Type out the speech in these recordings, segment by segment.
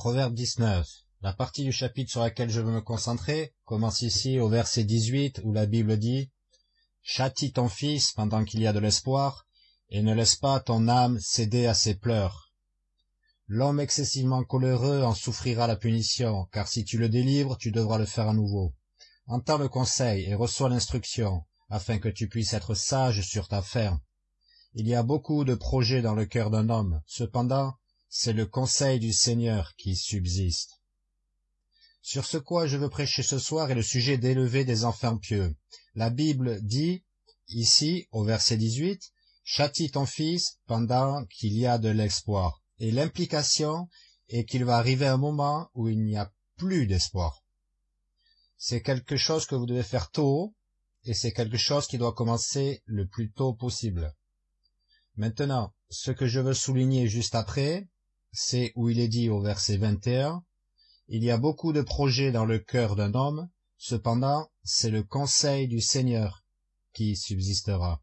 Proverbe 19. La partie du chapitre sur laquelle je veux me concentrer commence ici au verset 18 où la Bible dit « Châtie ton fils pendant qu'il y a de l'espoir, et ne laisse pas ton âme céder à ses pleurs. L'homme excessivement coléreux en souffrira la punition, car si tu le délivres, tu devras le faire à nouveau. Entends le conseil et reçois l'instruction, afin que tu puisses être sage sur ta ferme. Il y a beaucoup de projets dans le cœur d'un homme, cependant, c'est le conseil du Seigneur qui subsiste. Sur ce quoi je veux prêcher ce soir est le sujet d'élever des enfants pieux. La Bible dit, ici, au verset 18, Châtie ton fils pendant qu'il y a de l'espoir. Et l'implication est qu'il va arriver un moment où il n'y a plus d'espoir. C'est quelque chose que vous devez faire tôt, et c'est quelque chose qui doit commencer le plus tôt possible. Maintenant, ce que je veux souligner juste après, c'est où il est dit au verset 21, Il y a beaucoup de projets dans le cœur d'un homme, cependant c'est le conseil du Seigneur qui subsistera.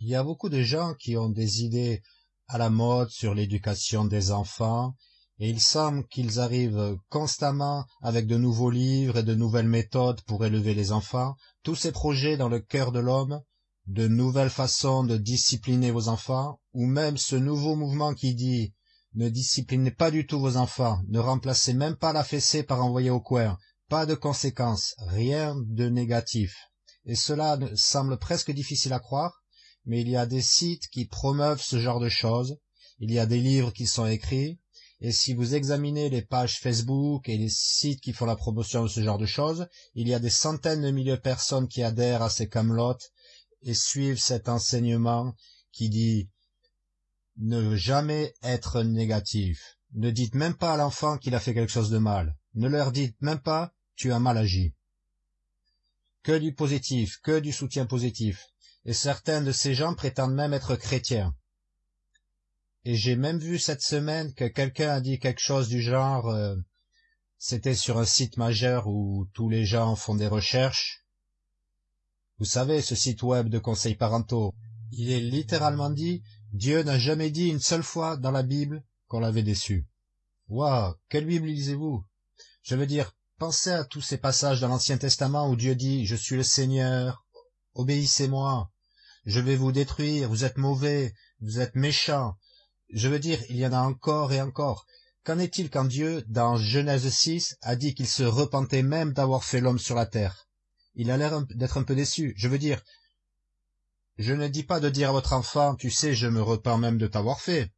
Il y a beaucoup de gens qui ont des idées à la mode sur l'éducation des enfants, et il semble qu'ils arrivent constamment avec de nouveaux livres et de nouvelles méthodes pour élever les enfants, tous ces projets dans le cœur de l'homme, de nouvelles façons de discipliner vos enfants, ou même ce nouveau mouvement qui dit ne disciplinez pas du tout vos enfants, ne remplacez même pas la fessée par envoyer au coin, pas de conséquences, rien de négatif. Et cela semble presque difficile à croire, mais il y a des sites qui promeuvent ce genre de choses, il y a des livres qui sont écrits, et si vous examinez les pages Facebook et les sites qui font la promotion de ce genre de choses, il y a des centaines de milliers de personnes qui adhèrent à ces camelotes et suivent cet enseignement qui dit ne jamais être négatif. Ne dites même pas à l'enfant qu'il a fait quelque chose de mal. Ne leur dites même pas tu as mal agi. Que du positif, que du soutien positif. Et certains de ces gens prétendent même être chrétiens. Et j'ai même vu cette semaine que quelqu'un a dit quelque chose du genre euh, c'était sur un site majeur où tous les gens font des recherches. Vous savez, ce site web de conseils parentaux, il est littéralement dit Dieu n'a jamais dit une seule fois dans la Bible qu'on l'avait déçu. Waouh, quelle Bible lisez-vous? Je veux dire, pensez à tous ces passages dans l'Ancien Testament où Dieu dit « Je suis le Seigneur, obéissez-moi, je vais vous détruire, vous êtes mauvais, vous êtes méchants. » Je veux dire, il y en a encore et encore. Qu'en est-il quand Dieu, dans Genèse 6, a dit qu'il se repentait même d'avoir fait l'homme sur la terre? Il a l'air d'être un peu déçu. Je veux dire, je ne dis pas de dire à votre enfant, tu sais, je me repens même de t'avoir fait.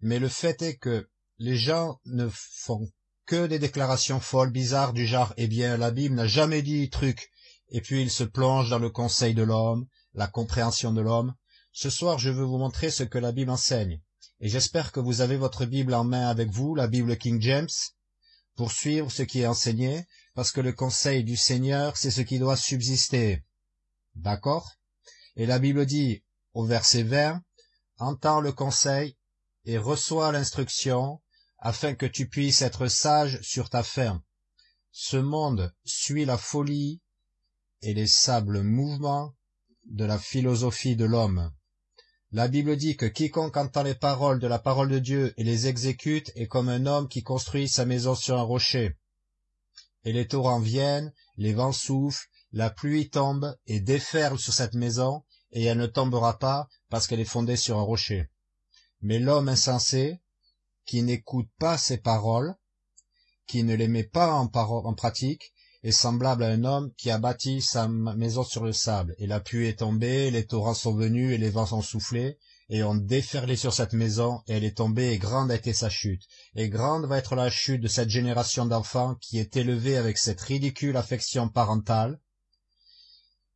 Mais le fait est que les gens ne font que des déclarations folles, bizarres, du genre, eh bien, la Bible n'a jamais dit truc, et puis ils se plongent dans le conseil de l'homme, la compréhension de l'homme. Ce soir, je veux vous montrer ce que la Bible enseigne, et j'espère que vous avez votre Bible en main avec vous, la Bible King James, pour suivre ce qui est enseigné, parce que le conseil du Seigneur, c'est ce qui doit subsister. D'accord? Et la Bible dit, au verset 20, Entends le conseil et reçois l'instruction, afin que tu puisses être sage sur ta ferme. Ce monde suit la folie et les sables mouvements de la philosophie de l'homme. La Bible dit que quiconque entend les paroles de la parole de Dieu et les exécute est comme un homme qui construit sa maison sur un rocher. Et les torrents viennent, les vents soufflent, la pluie tombe et déferle sur cette maison, et elle ne tombera pas parce qu'elle est fondée sur un rocher. Mais l'homme insensé, qui n'écoute pas ses paroles, qui ne les met pas en, en pratique, est semblable à un homme qui a bâti sa maison sur le sable, et la pluie est tombée, les torrents sont venus, et les vents sont soufflés, et ont déferlé sur cette maison, et elle est tombée, et grande a été sa chute. Et grande va être la chute de cette génération d'enfants qui est élevée avec cette ridicule affection parentale,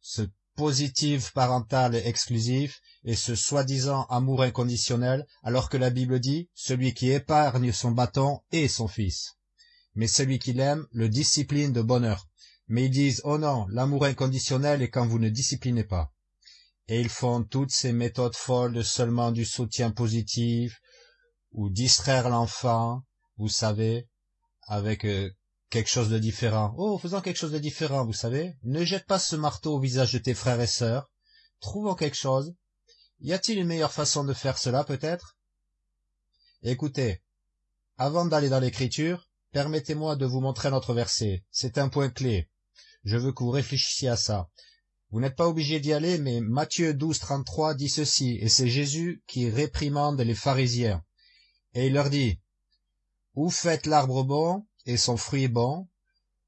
ce positif parental exclusif et ce soi-disant amour inconditionnel, alors que la Bible dit « celui qui épargne son bâton est son fils ». Mais celui qui l'aime le discipline de bonheur. Mais ils disent « oh non, l'amour inconditionnel est quand vous ne disciplinez pas ». Et ils font toutes ces méthodes folles de seulement du soutien positif, ou distraire l'enfant, vous savez, avec euh, quelque chose de différent. Oh, faisons quelque chose de différent, vous savez. Ne jette pas ce marteau au visage de tes frères et sœurs. Trouvons quelque chose. Y a-t-il une meilleure façon de faire cela, peut-être? Écoutez, avant d'aller dans l'écriture permettez-moi de vous montrer notre verset c'est un point clé je veux que vous réfléchissiez à ça vous n'êtes pas obligé d'y aller mais matthieu 12, 33 dit ceci et c'est jésus qui réprimande les pharisiens et il leur dit ou faites l'arbre bon? Et son fruit bon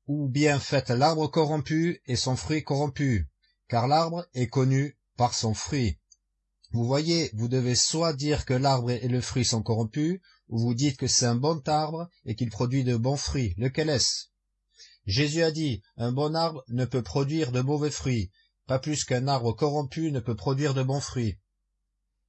ou bien faites l'arbre corrompu et son fruit corrompu car l'arbre est connu par son fruit. Vous voyez vous devez soit dire que l'arbre et le fruit sont corrompus ou vous dites que c'est un bon arbre et qu'il produit de bons fruits. Lequel est-ce? Jésus a dit un bon arbre ne peut produire de mauvais fruits pas plus qu'un arbre corrompu ne peut produire de bons fruits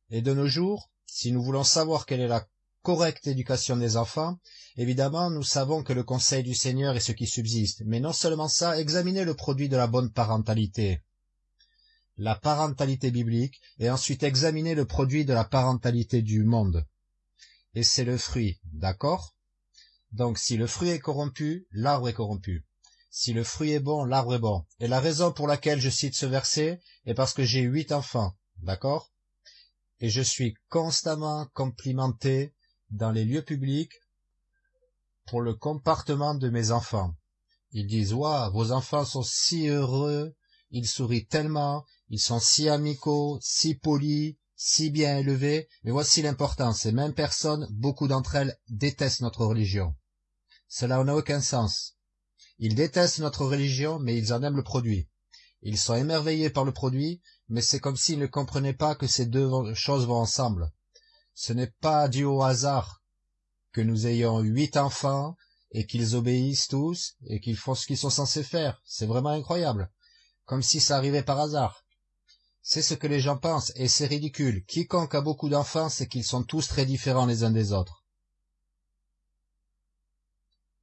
et de nos jours si nous voulons savoir quelle est la correcte éducation des enfants évidemment nous savons que le conseil du seigneur est ce qui subsiste mais non seulement ça examinez le produit de la bonne parentalité la parentalité biblique et ensuite examiner le produit de la parentalité du monde. Et c'est le fruit, d'accord? Donc si le fruit est corrompu, l'arbre est corrompu. Si le fruit est bon, l'arbre est bon. Et la raison pour laquelle je cite ce verset est parce que j'ai huit enfants, d'accord? Et je suis constamment complimenté dans les lieux publics pour le comportement de mes enfants. Ils disent, waouh, vos enfants sont si heureux, ils sourient tellement, ils sont si amicaux, si polis, si bien élevés, mais voici l'important, ces mêmes personnes, beaucoup d'entre elles détestent notre religion. Cela n'a aucun sens. Ils détestent notre religion, mais ils en aiment le produit. Ils sont émerveillés par le produit, mais c'est comme s'ils ne comprenaient pas que ces deux choses vont ensemble. Ce n'est pas dû au hasard que nous ayons huit enfants et qu'ils obéissent tous et qu'ils font ce qu'ils sont censés faire. C'est vraiment incroyable. Comme si ça arrivait par hasard. C'est ce que les gens pensent, et c'est ridicule. Quiconque a beaucoup d'enfants, c'est qu'ils sont tous très différents les uns des autres.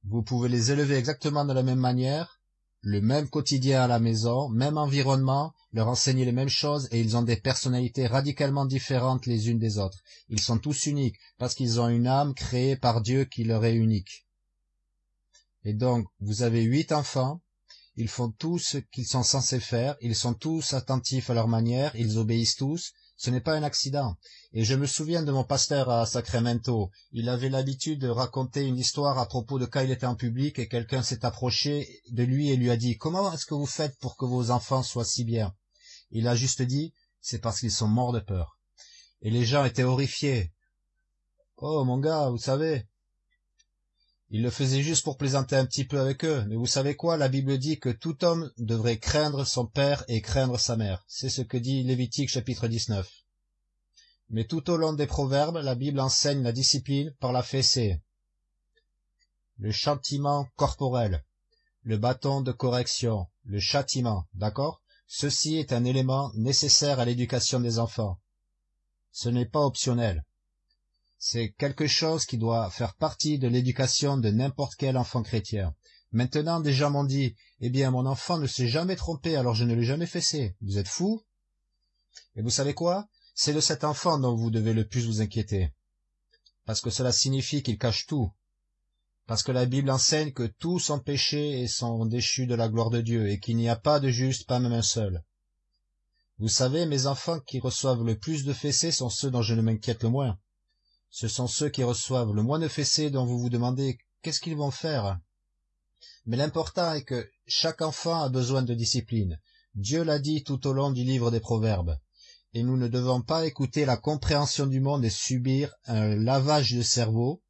Vous pouvez les élever exactement de la même manière, le même quotidien à la maison, même environnement, leur enseigner les mêmes choses, et ils ont des personnalités radicalement différentes les unes des autres. Ils sont tous uniques, parce qu'ils ont une âme créée par Dieu qui leur est unique. Et donc, vous avez huit enfants, ils font tout ce qu'ils sont censés faire, ils sont tous attentifs à leur manière, ils obéissent tous, ce n'est pas un accident. Et je me souviens de mon pasteur à Sacramento, il avait l'habitude de raconter une histoire à propos de quand il était en public et quelqu'un s'est approché de lui et lui a dit « Comment est-ce que vous faites pour que vos enfants soient si bien ?» Il a juste dit « C'est parce qu'ils sont morts de peur. » Et les gens étaient horrifiés. « Oh mon gars, vous savez, il le faisait juste pour plaisanter un petit peu avec eux, mais vous savez quoi, la Bible dit que tout homme devrait craindre son père et craindre sa mère. C'est ce que dit Lévitique chapitre 19. Mais tout au long des proverbes, la Bible enseigne la discipline par la fessée, le châtiment corporel, le bâton de correction, le châtiment, d'accord? Ceci est un élément nécessaire à l'éducation des enfants. Ce n'est pas optionnel. C'est quelque chose qui doit faire partie de l'éducation de n'importe quel enfant chrétien. Maintenant, des gens m'ont dit, eh bien, mon enfant ne s'est jamais trompé, alors je ne l'ai jamais fessé. Vous êtes fou Et vous savez quoi? C'est de cet enfant dont vous devez le plus vous inquiéter. Parce que cela signifie qu'il cache tout. Parce que la Bible enseigne que tous sont péchés et sont déchus de la gloire de Dieu, et qu'il n'y a pas de juste, pas même un seul. Vous savez, mes enfants qui reçoivent le plus de fessées sont ceux dont je ne m'inquiète le moins ce sont ceux qui reçoivent le moins de fessées dont vous vous demandez qu'est-ce qu'ils vont faire. Mais l'important est que chaque enfant a besoin de discipline. Dieu l'a dit tout au long du livre des Proverbes. Et nous ne devons pas écouter la compréhension du monde et subir un lavage de cerveau.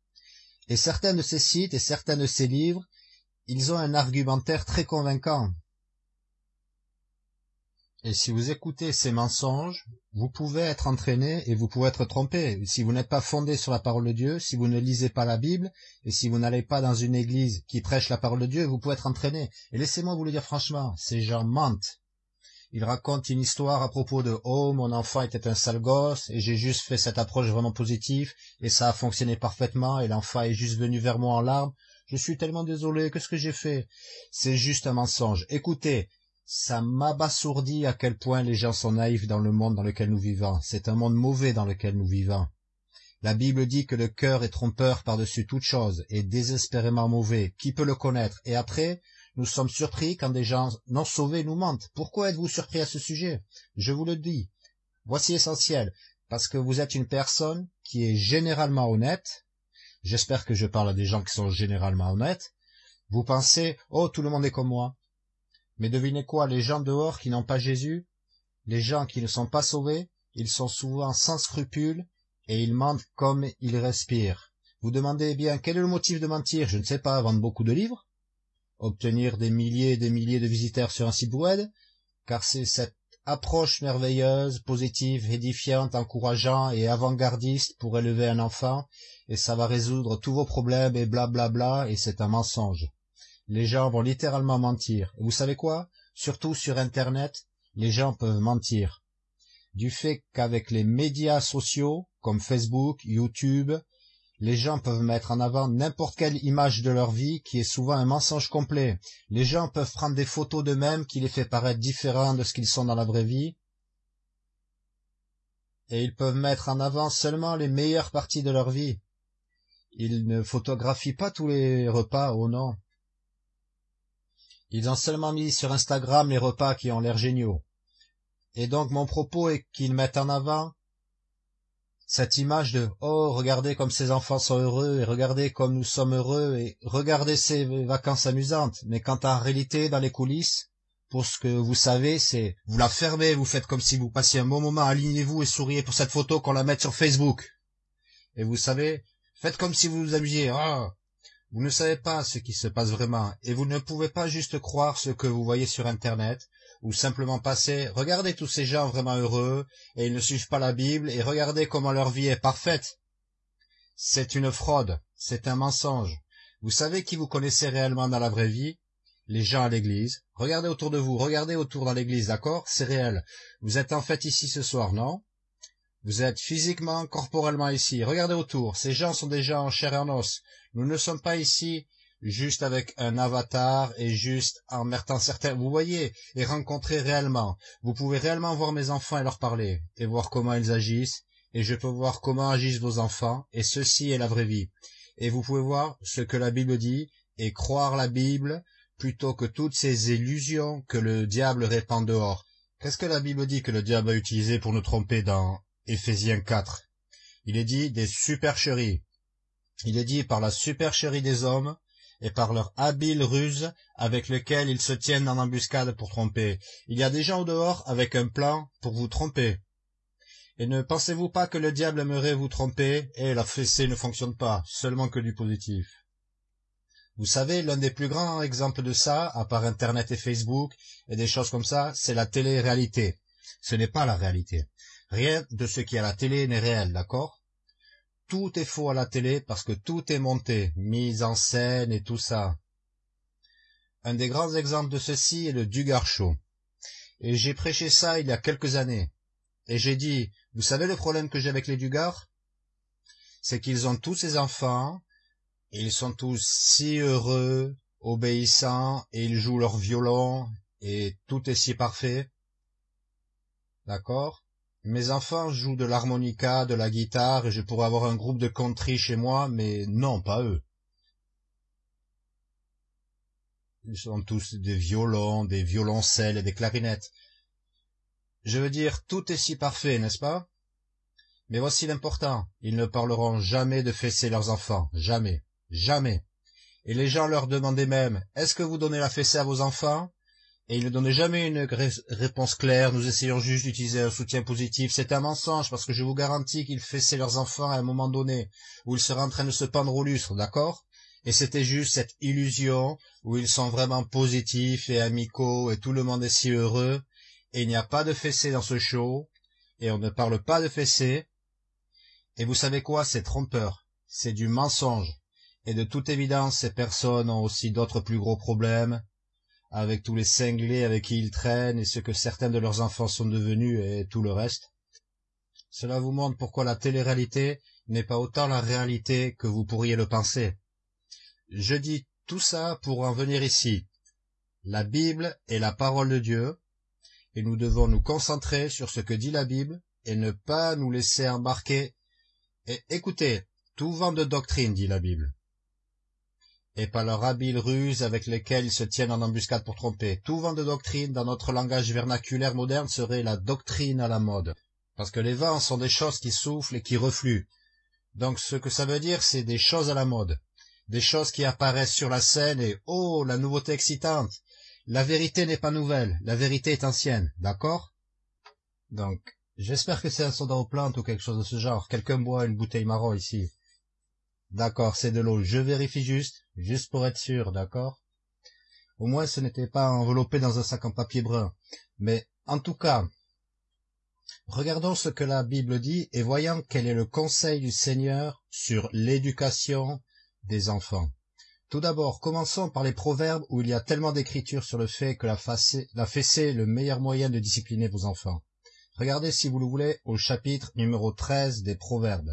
Et certains de ces sites et certains de ces livres, ils ont un argumentaire très convaincant. Et si vous écoutez ces mensonges, vous pouvez être entraîné et vous pouvez être trompé. Si vous n'êtes pas fondé sur la parole de Dieu, si vous ne lisez pas la Bible, et si vous n'allez pas dans une église qui prêche la parole de Dieu, vous pouvez être entraîné. Et laissez-moi vous le dire franchement, ces gens mentent. Ils racontent une histoire à propos de « Oh, mon enfant était un sale gosse, et j'ai juste fait cette approche vraiment positive, et ça a fonctionné parfaitement, et l'enfant est juste venu vers moi en larmes. Je suis tellement désolé, qu'est-ce que j'ai fait ?» C'est juste un mensonge. Écoutez, ça m'abasourdit à quel point les gens sont naïfs dans le monde dans lequel nous vivons. C'est un monde mauvais dans lequel nous vivons. La Bible dit que le cœur est trompeur par-dessus toute chose, et désespérément mauvais. Qui peut le connaître? Et après, nous sommes surpris quand des gens non sauvés nous mentent. Pourquoi êtes-vous surpris à ce sujet? Je vous le dis. Voici essentiel. Parce que vous êtes une personne qui est généralement honnête, j'espère que je parle à des gens qui sont généralement honnêtes, vous pensez, oh, tout le monde est comme moi. Mais devinez quoi, les gens dehors qui n'ont pas Jésus, les gens qui ne sont pas sauvés, ils sont souvent sans scrupules et ils mentent comme ils respirent. Vous demandez, bien, quel est le motif de mentir? Je ne sais pas, vendre beaucoup de livres Obtenir des milliers et des milliers de visiteurs sur un site web Car c'est cette approche merveilleuse, positive, édifiante, encourageante et avant-gardiste pour élever un enfant, et ça va résoudre tous vos problèmes et blablabla, bla bla, et c'est un mensonge. Les gens vont littéralement mentir. Vous savez quoi? Surtout sur Internet, les gens peuvent mentir. Du fait qu'avec les médias sociaux, comme Facebook, YouTube, les gens peuvent mettre en avant n'importe quelle image de leur vie qui est souvent un mensonge complet. Les gens peuvent prendre des photos d'eux-mêmes qui les fait paraître différents de ce qu'ils sont dans la vraie vie. Et ils peuvent mettre en avant seulement les meilleures parties de leur vie. Ils ne photographient pas tous les repas, oh non. Ils ont seulement mis sur Instagram les repas qui ont l'air géniaux. Et donc mon propos est qu'ils mettent en avant cette image de oh regardez comme ces enfants sont heureux et regardez comme nous sommes heureux et regardez ces vacances amusantes. Mais quand en réalité dans les coulisses pour ce que vous savez c'est vous la fermez vous faites comme si vous passiez un bon moment alignez-vous et souriez pour cette photo qu'on la mette sur Facebook. Et vous savez faites comme si vous vous amusiez. Ah vous ne savez pas ce qui se passe vraiment et vous ne pouvez pas juste croire ce que vous voyez sur internet ou simplement passer, regardez tous ces gens vraiment heureux, et ils ne suivent pas la Bible, et regardez comment leur vie est parfaite. C'est une fraude, c'est un mensonge. Vous savez qui vous connaissez réellement dans la vraie vie? Les gens à l'église. Regardez autour de vous, regardez autour dans l'église, d'accord? C'est réel. Vous êtes en fait ici ce soir, non? Vous êtes physiquement, corporellement ici. Regardez autour, ces gens sont déjà en chair et en os. Nous ne sommes pas ici juste avec un avatar et juste en mettant certains, vous voyez, et rencontrer réellement. Vous pouvez réellement voir mes enfants et leur parler, et voir comment ils agissent, et je peux voir comment agissent vos enfants, et ceci est la vraie vie. Et vous pouvez voir ce que la Bible dit, et croire la Bible, plutôt que toutes ces illusions que le diable répand dehors. Qu'est-ce que la Bible dit que le diable a utilisé pour nous tromper dans Éphésiens 4 Il est dit des supercheries. Il est dit par la supercherie des hommes, et par leur habile ruse avec lequel ils se tiennent en embuscade pour tromper. Il y a des gens au dehors avec un plan pour vous tromper. Et ne pensez-vous pas que le diable aimerait vous tromper et la fessée ne fonctionne pas, seulement que du positif? Vous savez, l'un des plus grands exemples de ça, à part Internet et Facebook et des choses comme ça, c'est la télé-réalité. Ce n'est pas la réalité. Rien de ce qui est à la télé n'est réel, d'accord? Tout est faux à la télé parce que tout est monté, mise en scène et tout ça. Un des grands exemples de ceci est le Dugar Show. Et j'ai prêché ça il y a quelques années. Et j'ai dit, vous savez le problème que j'ai avec les Dugars? C'est qu'ils ont tous ces enfants, ils sont tous si heureux, obéissants, et ils jouent leur violon, et tout est si parfait. D'accord? Mes enfants jouent de l'harmonica, de la guitare, et je pourrais avoir un groupe de country chez moi, mais non, pas eux. Ils sont tous des violons, des violoncelles et des clarinettes. Je veux dire, tout est si parfait, n'est-ce pas? Mais voici l'important, ils ne parleront jamais de fesser leurs enfants, jamais, jamais. Et les gens leur demandaient même, est-ce que vous donnez la fessée à vos enfants? Et il ne donnait jamais une réponse claire, nous essayons juste d'utiliser un soutien positif. C'est un mensonge, parce que je vous garantis qu'ils fessaient leurs enfants à un moment donné, où ils seraient en train de se pendre au lustre, d'accord? Et c'était juste cette illusion, où ils sont vraiment positifs et amicaux, et tout le monde est si heureux, et il n'y a pas de fessée dans ce show, et on ne parle pas de fessée. Et vous savez quoi? C'est trompeur, c'est du mensonge. Et de toute évidence, ces personnes ont aussi d'autres plus gros problèmes, avec tous les cinglés avec qui ils traînent et ce que certains de leurs enfants sont devenus et tout le reste. Cela vous montre pourquoi la télé-réalité n'est pas autant la réalité que vous pourriez le penser. Je dis tout ça pour en venir ici. La Bible est la parole de Dieu, et nous devons nous concentrer sur ce que dit la Bible et ne pas nous laisser embarquer. Et écoutez, tout vent de doctrine, dit la Bible et par leur habile ruse avec lesquelles ils se tiennent en embuscade pour tromper. Tout vent de doctrine dans notre langage vernaculaire moderne serait la doctrine à la mode, parce que les vents sont des choses qui soufflent et qui refluent. Donc ce que ça veut dire, c'est des choses à la mode, des choses qui apparaissent sur la scène et oh, la nouveauté excitante. La vérité n'est pas nouvelle, la vérité est ancienne, d'accord? Donc, j'espère que c'est un soda aux plantes ou quelque chose de ce genre. Quelqu'un boit une bouteille marron ici. D'accord, c'est de l'eau. Je vérifie juste, juste pour être sûr, d'accord? Au moins, ce n'était pas enveloppé dans un sac en papier brun. Mais, en tout cas, regardons ce que la Bible dit et voyons quel est le conseil du Seigneur sur l'éducation des enfants. Tout d'abord, commençons par les proverbes où il y a tellement d'écritures sur le fait que la, la fessée est le meilleur moyen de discipliner vos enfants. Regardez, si vous le voulez, au chapitre numéro 13 des proverbes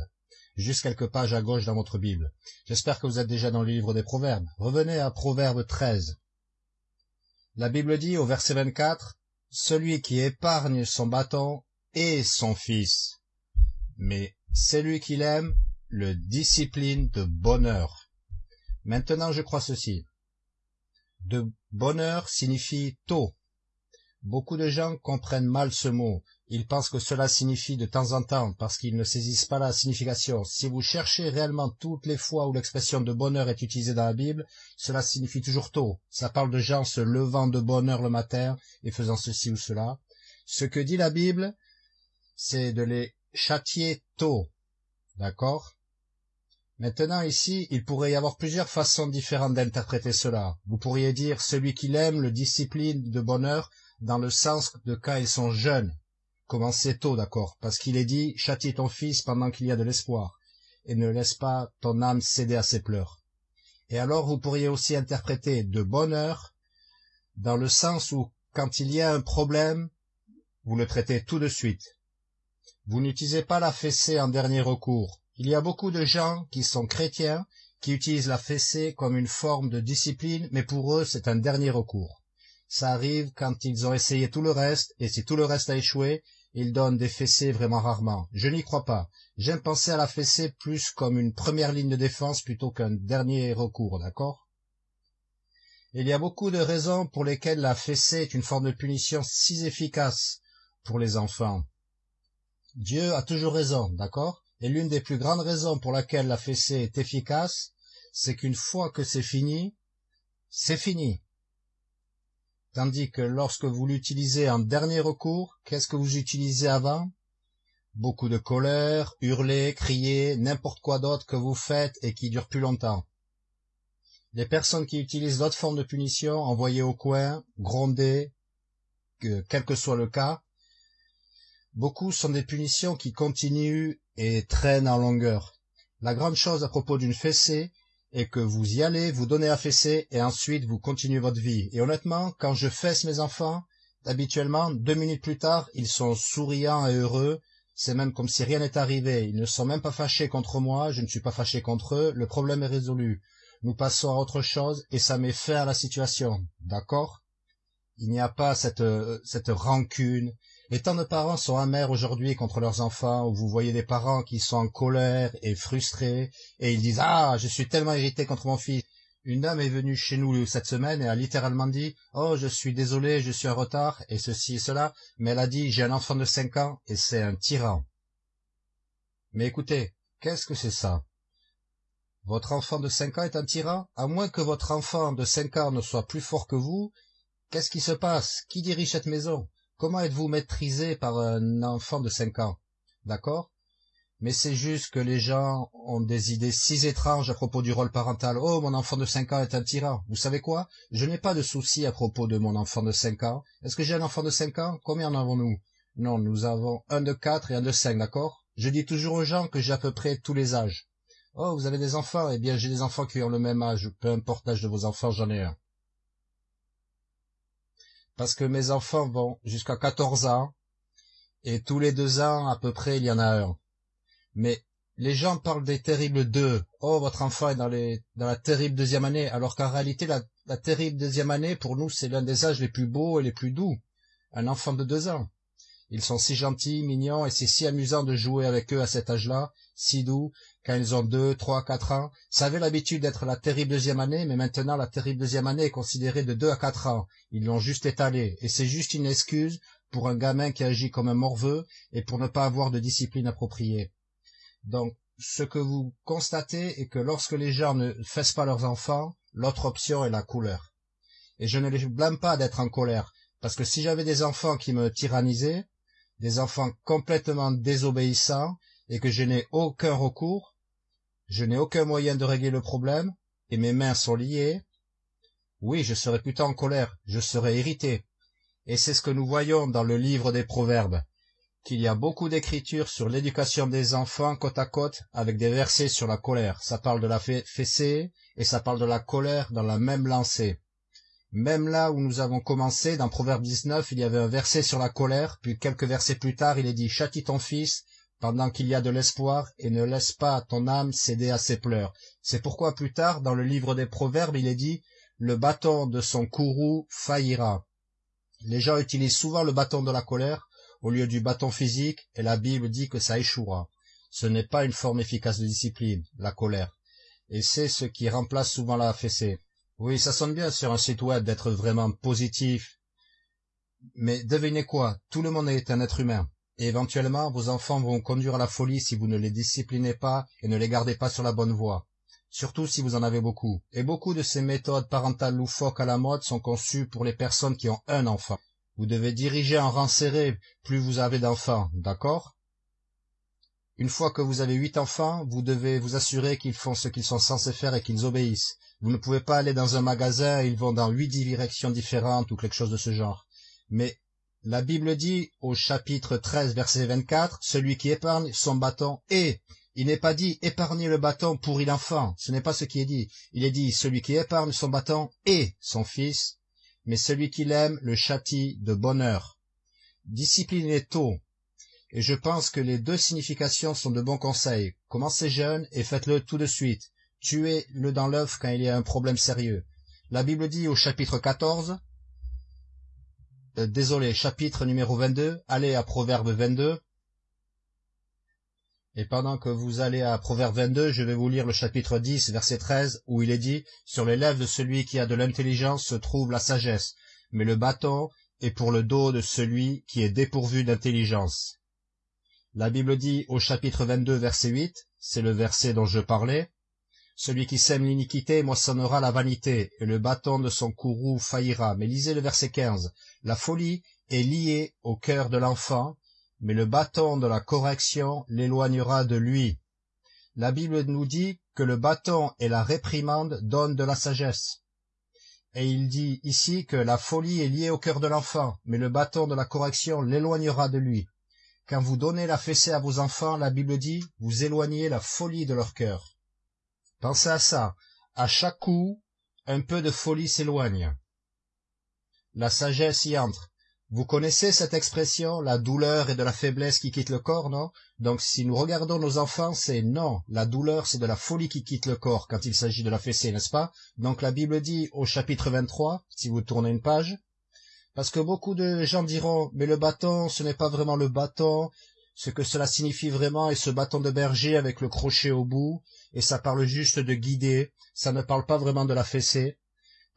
juste quelques pages à gauche dans votre Bible. J'espère que vous êtes déjà dans le livre des Proverbes. Revenez à Proverbe 13. La Bible dit au verset 24, Celui qui épargne son bâton est son fils, mais celui qui l'aime le discipline de bonheur. Maintenant je crois ceci. De bonheur signifie tôt. Beaucoup de gens comprennent mal ce mot. Ils pensent que cela signifie de temps en temps, parce qu'ils ne saisissent pas la signification. Si vous cherchez réellement toutes les fois où l'expression de bonheur est utilisée dans la Bible, cela signifie toujours tôt. Ça parle de gens se levant de bonheur le matin et faisant ceci ou cela. Ce que dit la Bible, c'est de les châtier tôt. D'accord? Maintenant ici, il pourrait y avoir plusieurs façons différentes d'interpréter cela. Vous pourriez dire celui qui l'aime le discipline de bonheur dans le sens de quand ils sont jeunes, Commencez tôt, d'accord, parce qu'il est dit, châtie ton fils pendant qu'il y a de l'espoir, et ne laisse pas ton âme céder à ses pleurs. Et alors vous pourriez aussi interpréter de bonheur dans le sens où, quand il y a un problème, vous le traitez tout de suite. Vous n'utilisez pas la fessée en dernier recours. Il y a beaucoup de gens qui sont chrétiens, qui utilisent la fessée comme une forme de discipline, mais pour eux c'est un dernier recours. Ça arrive quand ils ont essayé tout le reste, et si tout le reste a échoué, ils donnent des fessées vraiment rarement. Je n'y crois pas. J'aime penser à la fessée plus comme une première ligne de défense plutôt qu'un dernier recours, d'accord? Il y a beaucoup de raisons pour lesquelles la fessée est une forme de punition si efficace pour les enfants. Dieu a toujours raison, d'accord? Et l'une des plus grandes raisons pour laquelle la fessée est efficace, c'est qu'une fois que c'est fini, c'est fini. Tandis que lorsque vous l'utilisez en dernier recours, qu'est-ce que vous utilisez avant? Beaucoup de colère, hurler, crier, n'importe quoi d'autre que vous faites et qui dure plus longtemps. Les personnes qui utilisent d'autres formes de punition, envoyer au coin, gronder, quel que soit le cas, beaucoup sont des punitions qui continuent et traînent en longueur. La grande chose à propos d'une fessée, et que vous y allez, vous donnez à fesser, et ensuite vous continuez votre vie. Et honnêtement, quand je fesse mes enfants, habituellement, deux minutes plus tard, ils sont souriants et heureux, c'est même comme si rien n'était arrivé, ils ne sont même pas fâchés contre moi, je ne suis pas fâché contre eux, le problème est résolu. Nous passons à autre chose, et ça met fin à la situation, d'accord? Il n'y a pas cette, euh, cette rancune, et tant de parents sont amers aujourd'hui contre leurs enfants, où vous voyez des parents qui sont en colère et frustrés, et ils disent « Ah, je suis tellement irrité contre mon fils ». Une dame est venue chez nous cette semaine et a littéralement dit « Oh, je suis désolé, je suis en retard, et ceci et cela », mais elle a dit « J'ai un enfant de cinq ans, et c'est un tyran ». Mais écoutez, qu'est-ce que c'est ça? Votre enfant de cinq ans est un tyran? À moins que votre enfant de cinq ans ne soit plus fort que vous, qu'est-ce qui se passe? Qui dirige cette maison? Comment êtes-vous maîtrisé par un enfant de cinq ans? D'accord? Mais c'est juste que les gens ont des idées si étranges à propos du rôle parental. Oh, mon enfant de cinq ans est un tyran. Vous savez quoi? Je n'ai pas de souci à propos de mon enfant de cinq ans. Est-ce que j'ai un enfant de cinq ans? Combien en avons-nous? Non, nous avons un de quatre et un de cinq, d'accord? Je dis toujours aux gens que j'ai à peu près tous les âges. Oh, vous avez des enfants? Eh bien, j'ai des enfants qui ont le même âge. Peu importe l'âge de vos enfants, j'en ai un parce que mes enfants vont jusqu'à 14 ans, et tous les deux ans à peu près il y en a un. Mais les gens parlent des terribles deux. Oh, votre enfant est dans, les, dans la terrible deuxième année, alors qu'en réalité, la, la terrible deuxième année, pour nous, c'est l'un des âges les plus beaux et les plus doux. Un enfant de deux ans. Ils sont si gentils, mignons, et c'est si amusant de jouer avec eux à cet âge-là, si doux, quand ils ont deux, trois, quatre ans. Ça avait l'habitude d'être la terrible deuxième année, mais maintenant la terrible deuxième année est considérée de deux à quatre ans. Ils l'ont juste étalé, et c'est juste une excuse pour un gamin qui agit comme un morveux et pour ne pas avoir de discipline appropriée. Donc, ce que vous constatez est que lorsque les gens ne fessent pas leurs enfants, l'autre option est la couleur. Et je ne les blâme pas d'être en colère, parce que si j'avais des enfants qui me tyrannisaient, des enfants complètement désobéissants, et que je n'ai aucun recours, je n'ai aucun moyen de régler le problème, et mes mains sont liées, oui, je serais plutôt en colère, je serais irrité. Et c'est ce que nous voyons dans le livre des Proverbes, qu'il y a beaucoup d'écritures sur l'éducation des enfants côte à côte avec des versets sur la colère. Ça parle de la fessée et ça parle de la colère dans la même lancée. Même là où nous avons commencé, dans Proverbe 19, il y avait un verset sur la colère, puis quelques versets plus tard, il est dit « Châtie ton fils pendant qu'il y a de l'espoir, et ne laisse pas ton âme céder à ses pleurs. » C'est pourquoi plus tard, dans le livre des Proverbes, il est dit « Le bâton de son courroux faillira. » Les gens utilisent souvent le bâton de la colère au lieu du bâton physique, et la Bible dit que ça échouera. Ce n'est pas une forme efficace de discipline, la colère. Et c'est ce qui remplace souvent la fessée. Oui, ça sonne bien sur un site web d'être vraiment positif. Mais devinez quoi, tout le monde est un être humain. Et éventuellement, vos enfants vont conduire à la folie si vous ne les disciplinez pas et ne les gardez pas sur la bonne voie. Surtout si vous en avez beaucoup. Et beaucoup de ces méthodes parentales loufoques à la mode sont conçues pour les personnes qui ont un enfant. Vous devez diriger en rang serré plus vous avez d'enfants, d'accord? Une fois que vous avez huit enfants, vous devez vous assurer qu'ils font ce qu'ils sont censés faire et qu'ils obéissent. Vous ne pouvez pas aller dans un magasin et ils vont dans huit directions différentes ou quelque chose de ce genre. Mais la Bible dit au chapitre 13 verset 24, celui qui épargne son bâton et il n'est pas dit épargner le bâton pour l'enfant, ce n'est pas ce qui est dit. Il est dit celui qui épargne son bâton et son fils, mais celui qui l'aime le châtie de bonheur. Disciplinez tôt. Et je pense que les deux significations sont de bons conseils. Commencez jeune et faites-le tout de suite tuez-le dans l'œuf quand il y a un problème sérieux. La Bible dit au chapitre 14, euh, désolé, chapitre numéro 22, allez à Proverbe 22, et pendant que vous allez à Proverbe 22, je vais vous lire le chapitre 10, verset 13, où il est dit « Sur les lèvres de celui qui a de l'intelligence se trouve la sagesse, mais le bâton est pour le dos de celui qui est dépourvu d'intelligence. » La Bible dit au chapitre 22, verset 8, c'est le verset dont je parlais, celui qui sème l'iniquité moissonnera la vanité, et le bâton de son courroux faillira. Mais lisez le verset 15. La folie est liée au cœur de l'enfant, mais le bâton de la correction l'éloignera de lui. La Bible nous dit que le bâton et la réprimande donnent de la sagesse. Et il dit ici que la folie est liée au cœur de l'enfant, mais le bâton de la correction l'éloignera de lui. Quand vous donnez la fessée à vos enfants, la Bible dit, vous éloignez la folie de leur cœur. Pensez à ça. À chaque coup, un peu de folie s'éloigne. La sagesse y entre. Vous connaissez cette expression, la douleur et de la faiblesse qui quitte le corps, non? Donc si nous regardons nos enfants, c'est non, la douleur c'est de la folie qui quitte le corps quand il s'agit de la fessée, n'est-ce pas? Donc la Bible dit au chapitre 23, si vous tournez une page, parce que beaucoup de gens diront, mais le bâton, ce n'est pas vraiment le bâton, ce que cela signifie vraiment est ce bâton de berger avec le crochet au bout, et ça parle juste de guider, ça ne parle pas vraiment de la fessée,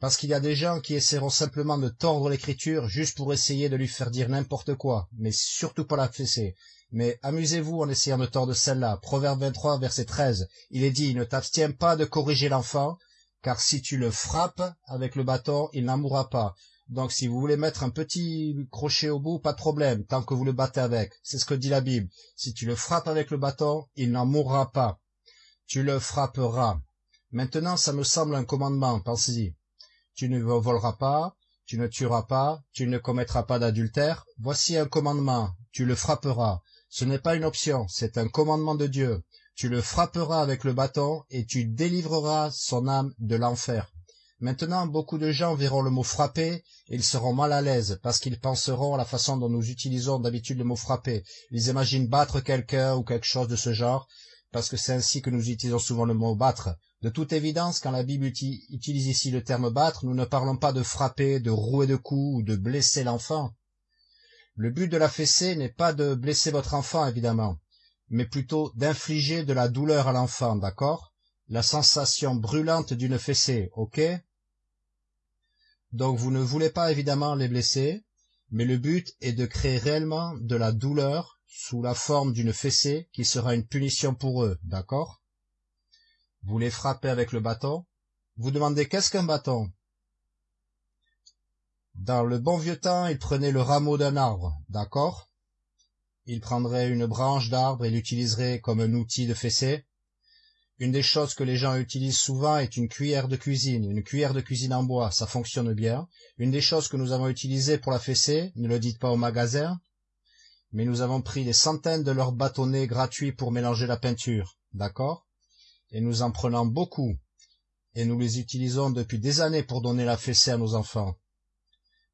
parce qu'il y a des gens qui essaieront simplement de tordre l'écriture juste pour essayer de lui faire dire n'importe quoi, mais surtout pas la fessée. Mais amusez-vous en essayant de tordre celle-là. Proverbe 23, verset 13. Il est dit, ne t'abstiens pas de corriger l'enfant, car si tu le frappes avec le bâton, il n'en mourra pas. Donc si vous voulez mettre un petit crochet au bout, pas de problème, tant que vous le battez avec. C'est ce que dit la Bible. Si tu le frappes avec le bâton, il n'en mourra pas. Tu le frapperas. Maintenant, ça me semble un commandement, pensez-y. Tu ne voleras pas, tu ne tueras pas, tu ne commettras pas d'adultère. Voici un commandement, tu le frapperas. Ce n'est pas une option, c'est un commandement de Dieu. Tu le frapperas avec le bâton et tu délivreras son âme de l'enfer. Maintenant, beaucoup de gens verront le mot frapper et ils seront mal à l'aise parce qu'ils penseront à la façon dont nous utilisons d'habitude le mot frapper. Ils imaginent battre quelqu'un ou quelque chose de ce genre parce que c'est ainsi que nous utilisons souvent le mot battre. De toute évidence, quand la Bible utilise ici le terme battre, nous ne parlons pas de frapper, de rouer de coups ou de blesser l'enfant. Le but de la fessée n'est pas de blesser votre enfant, évidemment, mais plutôt d'infliger de la douleur à l'enfant, d'accord? La sensation brûlante d'une fessée, ok? Donc vous ne voulez pas évidemment les blesser, mais le but est de créer réellement de la douleur sous la forme d'une fessée qui sera une punition pour eux, d'accord? Vous les frappez avec le bâton. Vous demandez qu'est-ce qu'un bâton? Dans le bon vieux temps, ils prenaient le rameau d'un arbre, d'accord? Ils prendraient une branche d'arbre et l'utiliseraient comme un outil de fessée. Une des choses que les gens utilisent souvent est une cuillère de cuisine, une cuillère de cuisine en bois, ça fonctionne bien. Une des choses que nous avons utilisées pour la fessée, ne le dites pas au magasin, mais nous avons pris des centaines de leurs bâtonnets gratuits pour mélanger la peinture, d'accord? Et nous en prenons beaucoup, et nous les utilisons depuis des années pour donner la fessée à nos enfants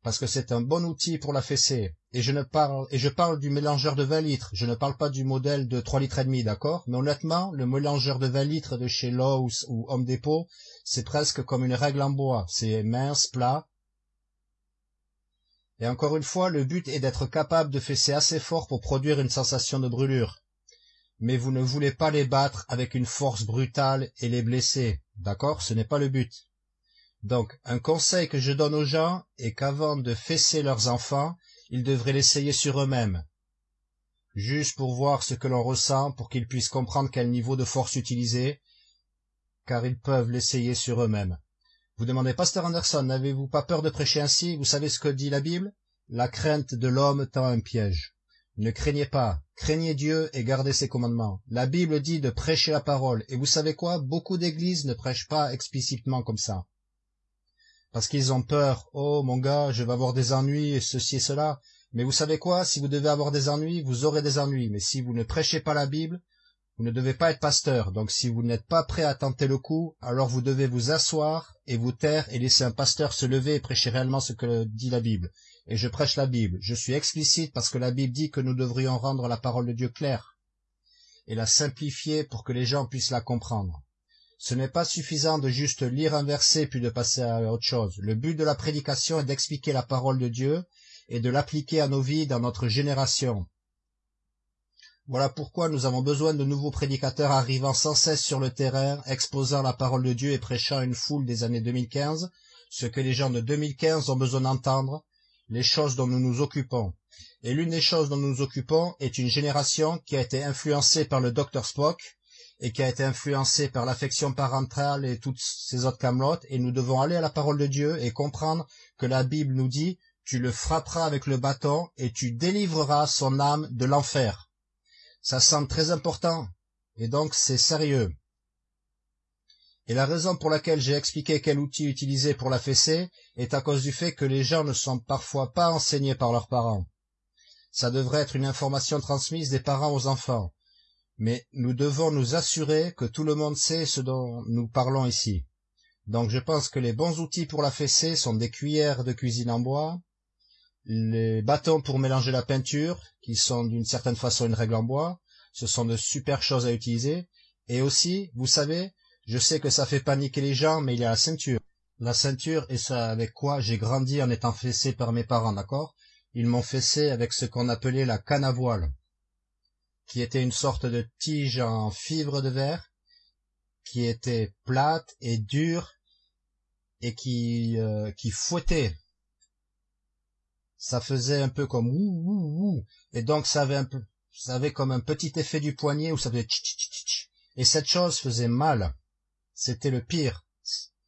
parce que c'est un bon outil pour la fessée. Et je ne parle, et je parle du mélangeur de 20 litres. Je ne parle pas du modèle de 3 litres et demi, d'accord? Mais honnêtement, le mélangeur de 20 litres de chez Lowe's ou Home Depot, c'est presque comme une règle en bois. C'est mince, plat. Et encore une fois, le but est d'être capable de fesser assez fort pour produire une sensation de brûlure. Mais vous ne voulez pas les battre avec une force brutale et les blesser, d'accord? Ce n'est pas le but. Donc, un conseil que je donne aux gens est qu'avant de fesser leurs enfants, ils devraient l'essayer sur eux-mêmes, juste pour voir ce que l'on ressent, pour qu'ils puissent comprendre quel niveau de force utiliser, car ils peuvent l'essayer sur eux-mêmes. Vous demandez, Pasteur Anderson, n'avez-vous pas peur de prêcher ainsi? Vous savez ce que dit la Bible? La crainte de l'homme tend un piège. Ne craignez pas, craignez Dieu et gardez ses commandements. La Bible dit de prêcher la parole, et vous savez quoi? Beaucoup d'églises ne prêchent pas explicitement comme ça parce qu'ils ont peur. Oh, mon gars, je vais avoir des ennuis et ceci et cela. Mais vous savez quoi? Si vous devez avoir des ennuis, vous aurez des ennuis. Mais si vous ne prêchez pas la Bible, vous ne devez pas être pasteur. Donc si vous n'êtes pas prêt à tenter le coup, alors vous devez vous asseoir et vous taire et laisser un pasteur se lever et prêcher réellement ce que dit la Bible. Et je prêche la Bible. Je suis explicite parce que la Bible dit que nous devrions rendre la parole de Dieu claire et la simplifier pour que les gens puissent la comprendre. Ce n'est pas suffisant de juste lire un verset puis de passer à autre chose. Le but de la prédication est d'expliquer la parole de Dieu et de l'appliquer à nos vies dans notre génération. Voilà pourquoi nous avons besoin de nouveaux prédicateurs arrivant sans cesse sur le terrain, exposant la parole de Dieu et prêchant une foule des années 2015, ce que les gens de 2015 ont besoin d'entendre, les choses dont nous nous occupons. Et l'une des choses dont nous nous occupons est une génération qui a été influencée par le Dr Spock, et qui a été influencé par l'affection parentale et toutes ces autres camelotes, et nous devons aller à la parole de Dieu et comprendre que la Bible nous dit tu le frapperas avec le bâton et tu délivreras son âme de l'enfer. Ça semble très important, et donc c'est sérieux. Et la raison pour laquelle j'ai expliqué quel outil utiliser pour la fessée est à cause du fait que les gens ne sont parfois pas enseignés par leurs parents. Ça devrait être une information transmise des parents aux enfants mais nous devons nous assurer que tout le monde sait ce dont nous parlons ici. Donc je pense que les bons outils pour la fessée sont des cuillères de cuisine en bois, les bâtons pour mélanger la peinture, qui sont d'une certaine façon une règle en bois, ce sont de super choses à utiliser, et aussi, vous savez, je sais que ça fait paniquer les gens, mais il y a la ceinture. La ceinture est ça avec quoi j'ai grandi en étant fessé par mes parents, d'accord? Ils m'ont fessé avec ce qu'on appelait la canne à voile qui était une sorte de tige en fibre de verre, qui était plate et dure et qui, euh, qui fouettait. Ça faisait un peu comme ouh, ouh, ouh. Et donc ça avait un peu, ça avait comme un petit effet du poignet où ça faisait tch, Et cette chose faisait mal. C'était le pire.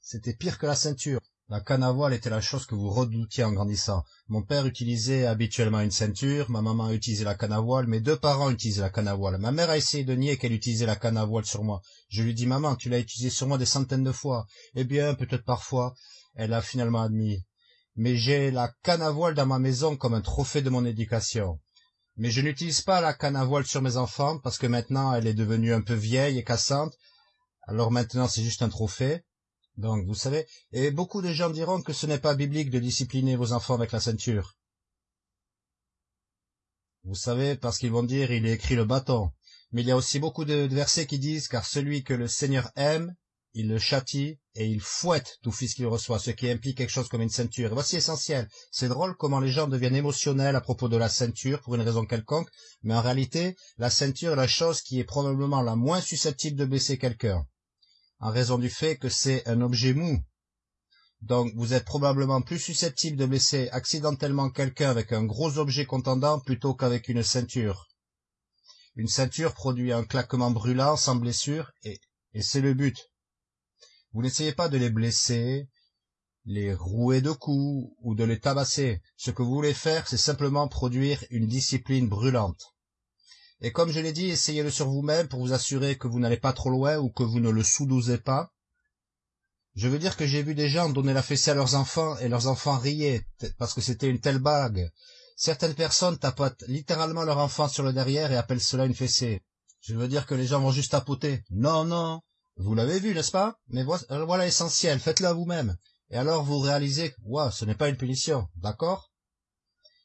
C'était pire que la ceinture. La canne à voile était la chose que vous redoutiez en grandissant. Mon père utilisait habituellement une ceinture, ma maman utilisait la canne à voile, mes deux parents utilisaient la canne à voile. Ma mère a essayé de nier qu'elle utilisait la canne à voile sur moi. Je lui dis, maman, tu l'as utilisée sur moi des centaines de fois. Eh bien, peut-être parfois. Elle a finalement admis. Mais j'ai la canne à voile dans ma maison comme un trophée de mon éducation. Mais je n'utilise pas la canne à voile sur mes enfants parce que maintenant elle est devenue un peu vieille et cassante. Alors maintenant c'est juste un trophée. Donc, vous savez, et beaucoup de gens diront que ce n'est pas biblique de discipliner vos enfants avec la ceinture. Vous savez, parce qu'ils vont dire, il est écrit le bâton. Mais il y a aussi beaucoup de versets qui disent, car celui que le Seigneur aime, il le châtie et il fouette tout fils qu'il reçoit, ce qui implique quelque chose comme une ceinture. Voici essentiel. C'est drôle comment les gens deviennent émotionnels à propos de la ceinture pour une raison quelconque, mais en réalité, la ceinture est la chose qui est probablement la moins susceptible de blesser quelqu'un en raison du fait que c'est un objet mou. Donc vous êtes probablement plus susceptible de blesser accidentellement quelqu'un avec un gros objet contendant plutôt qu'avec une ceinture. Une ceinture produit un claquement brûlant sans blessure, et, c'est le but. Vous n'essayez pas de les blesser, les rouer de coups ou de les tabasser. Ce que vous voulez faire, c'est simplement produire une discipline brûlante. Et comme je l'ai dit, essayez-le sur vous-même pour vous assurer que vous n'allez pas trop loin ou que vous ne le sous-dosez pas. Je veux dire que j'ai vu des gens donner la fessée à leurs enfants et leurs enfants riaient parce que c'était une telle bague. Certaines personnes tapotent littéralement leur enfant sur le derrière et appellent cela une fessée. Je veux dire que les gens vont juste tapoter. Non, non. Vous l'avez vu, n'est-ce pas? Mais voilà l'essentiel, faites-le à vous-même. Et alors vous réalisez wow, ce n'est pas une punition, d'accord?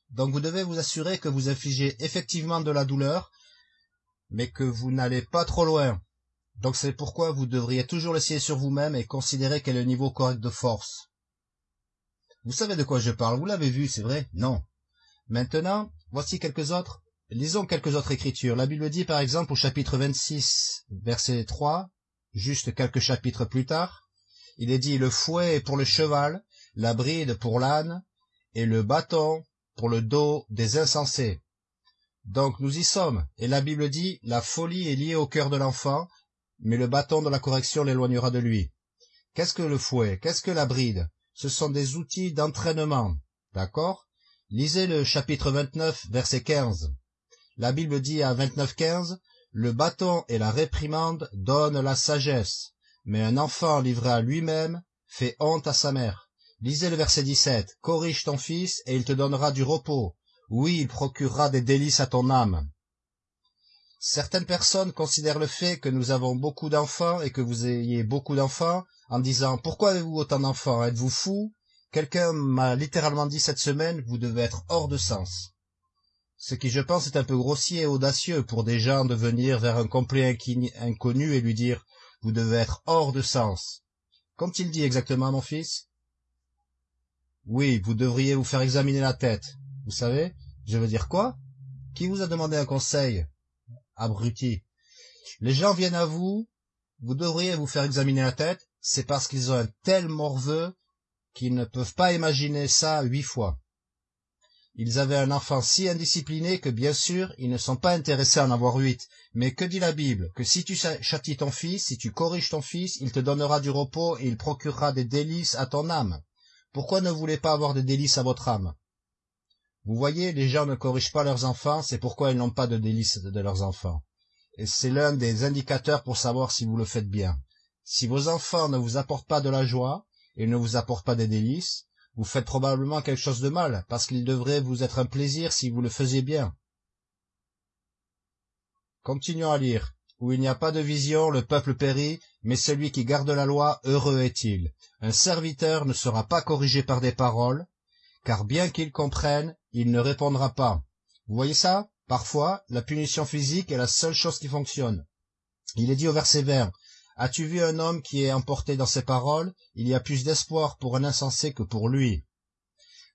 Donc vous devez vous assurer que vous infligez effectivement de la douleur, mais que vous n'allez pas trop loin. Donc c'est pourquoi vous devriez toujours l'essayer sur vous-même et considérer quel est le niveau correct de force. Vous savez de quoi je parle, vous l'avez vu, c'est vrai? Non. Maintenant, voici quelques autres. Lisons quelques autres écritures. La Bible dit par exemple au chapitre 26, verset 3, juste quelques chapitres plus tard, il est dit le fouet est pour le cheval, la bride pour l'âne, et le bâton pour le dos des insensés. Donc nous y sommes, et la Bible dit la folie est liée au cœur de l'enfant, mais le bâton de la correction l'éloignera de lui. Qu'est-ce que le fouet? Qu'est-ce que la bride? Ce sont des outils d'entraînement. D'accord? Lisez le chapitre 29, verset 15. La Bible dit à 29.15, Le bâton et la réprimande donnent la sagesse, mais un enfant livré à lui-même fait honte à sa mère. Lisez le verset 17. Corrige ton fils et il te donnera du repos. Oui, il procurera des délices à ton âme. Certaines personnes considèrent le fait que nous avons beaucoup d'enfants et que vous ayez beaucoup d'enfants en disant pourquoi avez-vous autant d'enfants? Êtes-vous fou? Quelqu'un m'a littéralement dit cette semaine vous devez être hors de sens. Ce qui je pense est un peu grossier et audacieux pour des gens de venir vers un complet inconnu et lui dire vous devez être hors de sens. Qu'ont-il dit exactement, mon fils? Oui, vous devriez vous faire examiner la tête. Vous savez, je veux dire quoi? Qui vous a demandé un conseil? Abruti. Les gens viennent à vous, vous devriez vous faire examiner la tête, c'est parce qu'ils ont un tel morveux qu'ils ne peuvent pas imaginer ça huit fois. Ils avaient un enfant si indiscipliné que bien sûr ils ne sont pas intéressés à en avoir huit. Mais que dit la Bible? Que si tu châties ton fils, si tu corriges ton fils, il te donnera du repos et il procurera des délices à ton âme. Pourquoi ne voulez pas avoir des délices à votre âme? Vous voyez, les gens ne corrigent pas leurs enfants, c'est pourquoi ils n'ont pas de délices de leurs enfants. Et c'est l'un des indicateurs pour savoir si vous le faites bien. Si vos enfants ne vous apportent pas de la joie et ne vous apportent pas des délices, vous faites probablement quelque chose de mal, parce qu'il devrait vous être un plaisir si vous le faisiez bien. Continuons à lire. Où il n'y a pas de vision, le peuple périt, mais celui qui garde la loi, heureux est-il. Un serviteur ne sera pas corrigé par des paroles, car bien qu'il comprenne, il ne répondra pas. Vous voyez ça? Parfois, la punition physique est la seule chose qui fonctionne. Il est dit au verset 20, As-tu vu un homme qui est emporté dans ses paroles? Il y a plus d'espoir pour un insensé que pour lui.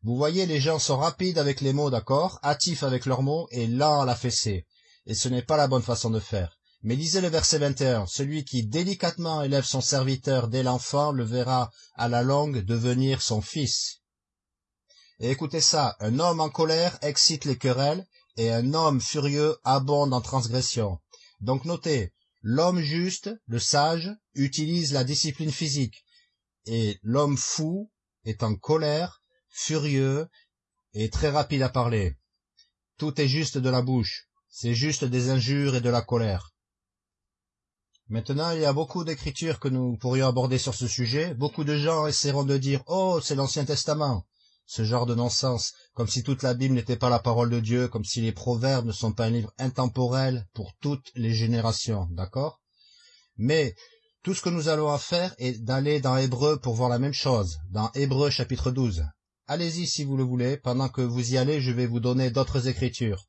Vous voyez, les gens sont rapides avec les mots, d'accord, hâtifs avec leurs mots et lents à la fessée. Et ce n'est pas la bonne façon de faire. Mais lisez le verset 21. Celui qui délicatement élève son serviteur dès l'enfant le verra à la longue devenir son fils. Et écoutez ça, un homme en colère excite les querelles, et un homme furieux abonde en transgression. Donc notez, L'homme juste, le sage, utilise la discipline physique, et l'homme fou est en colère, furieux et très rapide à parler. Tout est juste de la bouche, c'est juste des injures et de la colère. Maintenant, il y a beaucoup d'écritures que nous pourrions aborder sur ce sujet. Beaucoup de gens essaieront de dire « Oh, c'est l'Ancien Testament » ce genre de non-sens, comme si toute la Bible n'était pas la parole de Dieu, comme si les proverbes ne sont pas un livre intemporel pour toutes les générations, d'accord? Mais tout ce que nous allons à faire est d'aller dans Hébreu pour voir la même chose, dans Hébreu chapitre 12. Allez-y si vous le voulez, pendant que vous y allez, je vais vous donner d'autres écritures.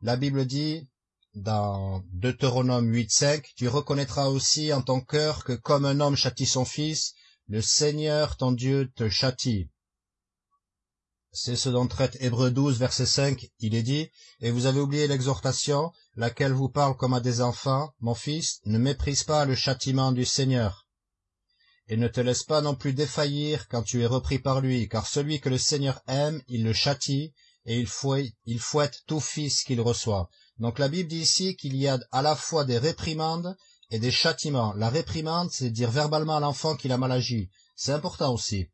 La Bible dit, dans Deutéronome 8.5, tu reconnaîtras aussi en ton cœur que comme un homme châtie son fils, le Seigneur ton Dieu te châtie. C'est ce dont traite Hébreu 12, verset 5. Il est dit, Et vous avez oublié l'exhortation, laquelle vous parle comme à des enfants, Mon fils, ne méprise pas le châtiment du Seigneur. Et ne te laisse pas non plus défaillir quand tu es repris par lui, car celui que le Seigneur aime, il le châtie, et il fouette, il fouette tout fils qu'il reçoit. Donc la Bible dit ici qu'il y a à la fois des réprimandes et des châtiments. La réprimande, c'est dire verbalement à l'enfant qu'il a mal agi. C'est important aussi.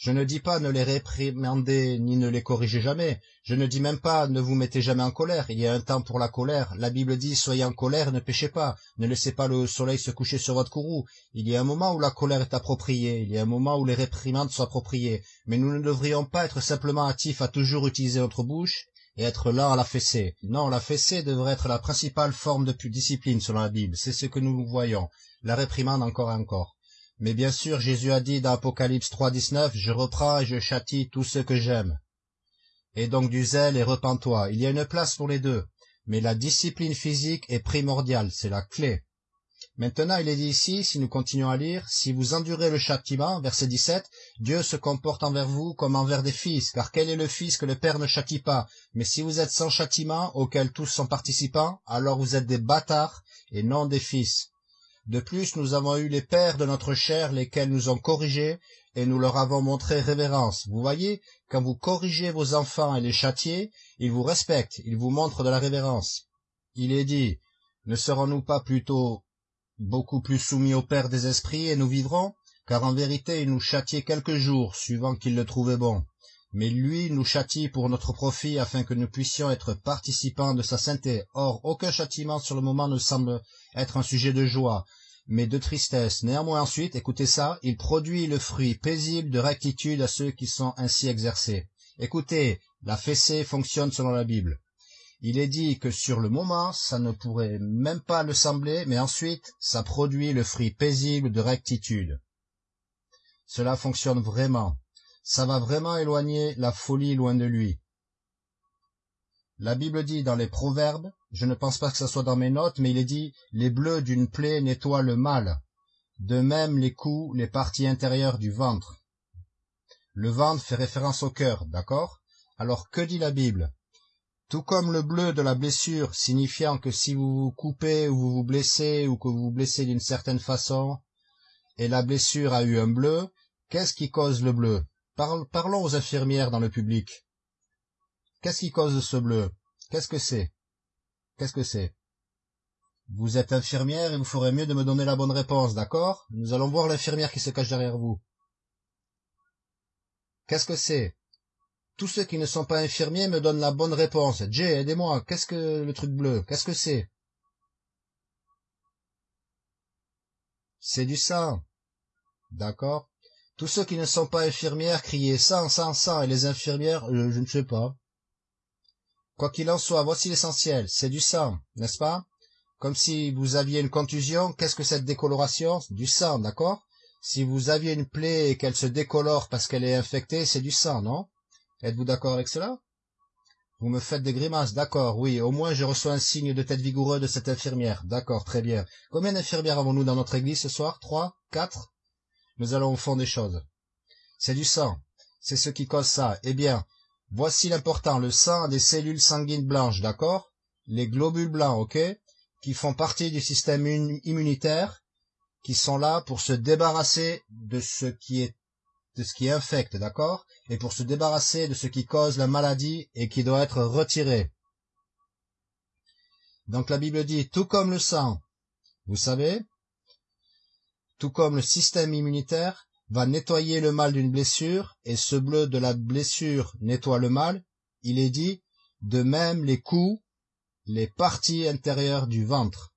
Je ne dis pas ne les réprimander ni ne les corriger jamais. Je ne dis même pas ne vous mettez jamais en colère. Il y a un temps pour la colère. La Bible dit soyez en colère, ne péchez pas. Ne laissez pas le soleil se coucher sur votre courroux. Il y a un moment où la colère est appropriée. Il y a un moment où les réprimandes sont appropriées. Mais nous ne devrions pas être simplement hâtifs à toujours utiliser notre bouche et être là à la fessée. Non, la fessée devrait être la principale forme de discipline selon la Bible. C'est ce que nous voyons. La réprimande encore et encore. Mais bien sûr, Jésus a dit dans Apocalypse 3.19, « Je reprends et je châtie tous ceux que j'aime. » Et donc du zèle et repens-toi. Il y a une place pour les deux. Mais la discipline physique est primordiale, c'est la clé. Maintenant, il est dit ici, si nous continuons à lire, si vous endurez le châtiment, verset 17, Dieu se comporte envers vous comme envers des fils, car quel est le fils que le Père ne châtie pas? Mais si vous êtes sans châtiment, auquel tous sont participants, alors vous êtes des bâtards et non des fils. De plus, nous avons eu les pères de notre chair, lesquels nous ont corrigés, et nous leur avons montré révérence. Vous voyez, quand vous corrigez vos enfants et les châtiez, ils vous respectent, ils vous montrent de la révérence. Il est dit, ne serons-nous pas plutôt beaucoup plus soumis au Père des esprits, et nous vivrons? Car en vérité, il nous châtiait quelques jours, suivant qu'il le trouvait bon. Mais lui nous châtie pour notre profit, afin que nous puissions être participants de sa sainteté. Or, aucun châtiment sur le moment ne semble être un sujet de joie, mais de tristesse. Néanmoins ensuite, écoutez ça, il produit le fruit paisible de rectitude à ceux qui sont ainsi exercés. Écoutez, la fessée fonctionne selon la Bible. Il est dit que sur le moment, ça ne pourrait même pas le sembler, mais ensuite, ça produit le fruit paisible de rectitude. Cela fonctionne vraiment. Ça va vraiment éloigner la folie loin de lui. La Bible dit dans les Proverbes, je ne pense pas que ce soit dans mes notes, mais il est dit « Les bleus d'une plaie nettoient le mal, de même les coups, les parties intérieures du ventre. » Le ventre fait référence au cœur, d'accord? Alors que dit la Bible? Tout comme le bleu de la blessure, signifiant que si vous vous coupez ou vous vous blessez ou que vous vous blessez d'une certaine façon, et la blessure a eu un bleu, qu'est-ce qui cause le bleu? Parlons aux infirmières dans le public. Qu'est-ce qui cause ce bleu? Qu'est-ce que c'est? Qu'est-ce que c'est? Vous êtes infirmière et vous ferez mieux de me donner la bonne réponse, d'accord? Nous allons voir l'infirmière qui se cache derrière vous. Qu'est-ce que c'est? Tous ceux qui ne sont pas infirmiers me donnent la bonne réponse. Jay, aidez-moi, qu'est-ce que le truc bleu? Qu'est-ce que c'est? C'est du sang. D'accord? Tous ceux qui ne sont pas infirmières criez sang, sang, sang, et les infirmières, euh, je ne sais pas. Quoi qu'il en soit, voici l'essentiel, c'est du sang, n'est-ce pas? Comme si vous aviez une contusion, qu'est-ce que cette décoloration? Du sang, d'accord? Si vous aviez une plaie et qu'elle se décolore parce qu'elle est infectée, c'est du sang, non? Êtes-vous d'accord avec cela? Vous me faites des grimaces, d'accord, oui, au moins je reçois un signe de tête vigoureux de cette infirmière, d'accord, très bien. Combien d'infirmières avons-nous dans notre église ce soir? Trois? Quatre? Nous allons au fond des choses. C'est du sang, c'est ce qui cause ça. Eh bien, Voici l'important, le sang a des cellules sanguines blanches, d'accord? Les globules blancs, ok? Qui font partie du système immunitaire, qui sont là pour se débarrasser de ce qui est de ce qui infecte, d'accord? Et pour se débarrasser de ce qui cause la maladie et qui doit être retiré. Donc la Bible dit, tout comme le sang, vous savez, tout comme le système immunitaire, va nettoyer le mal d'une blessure, et ce bleu de la blessure nettoie le mal, il est dit, de même les coups, les parties intérieures du ventre.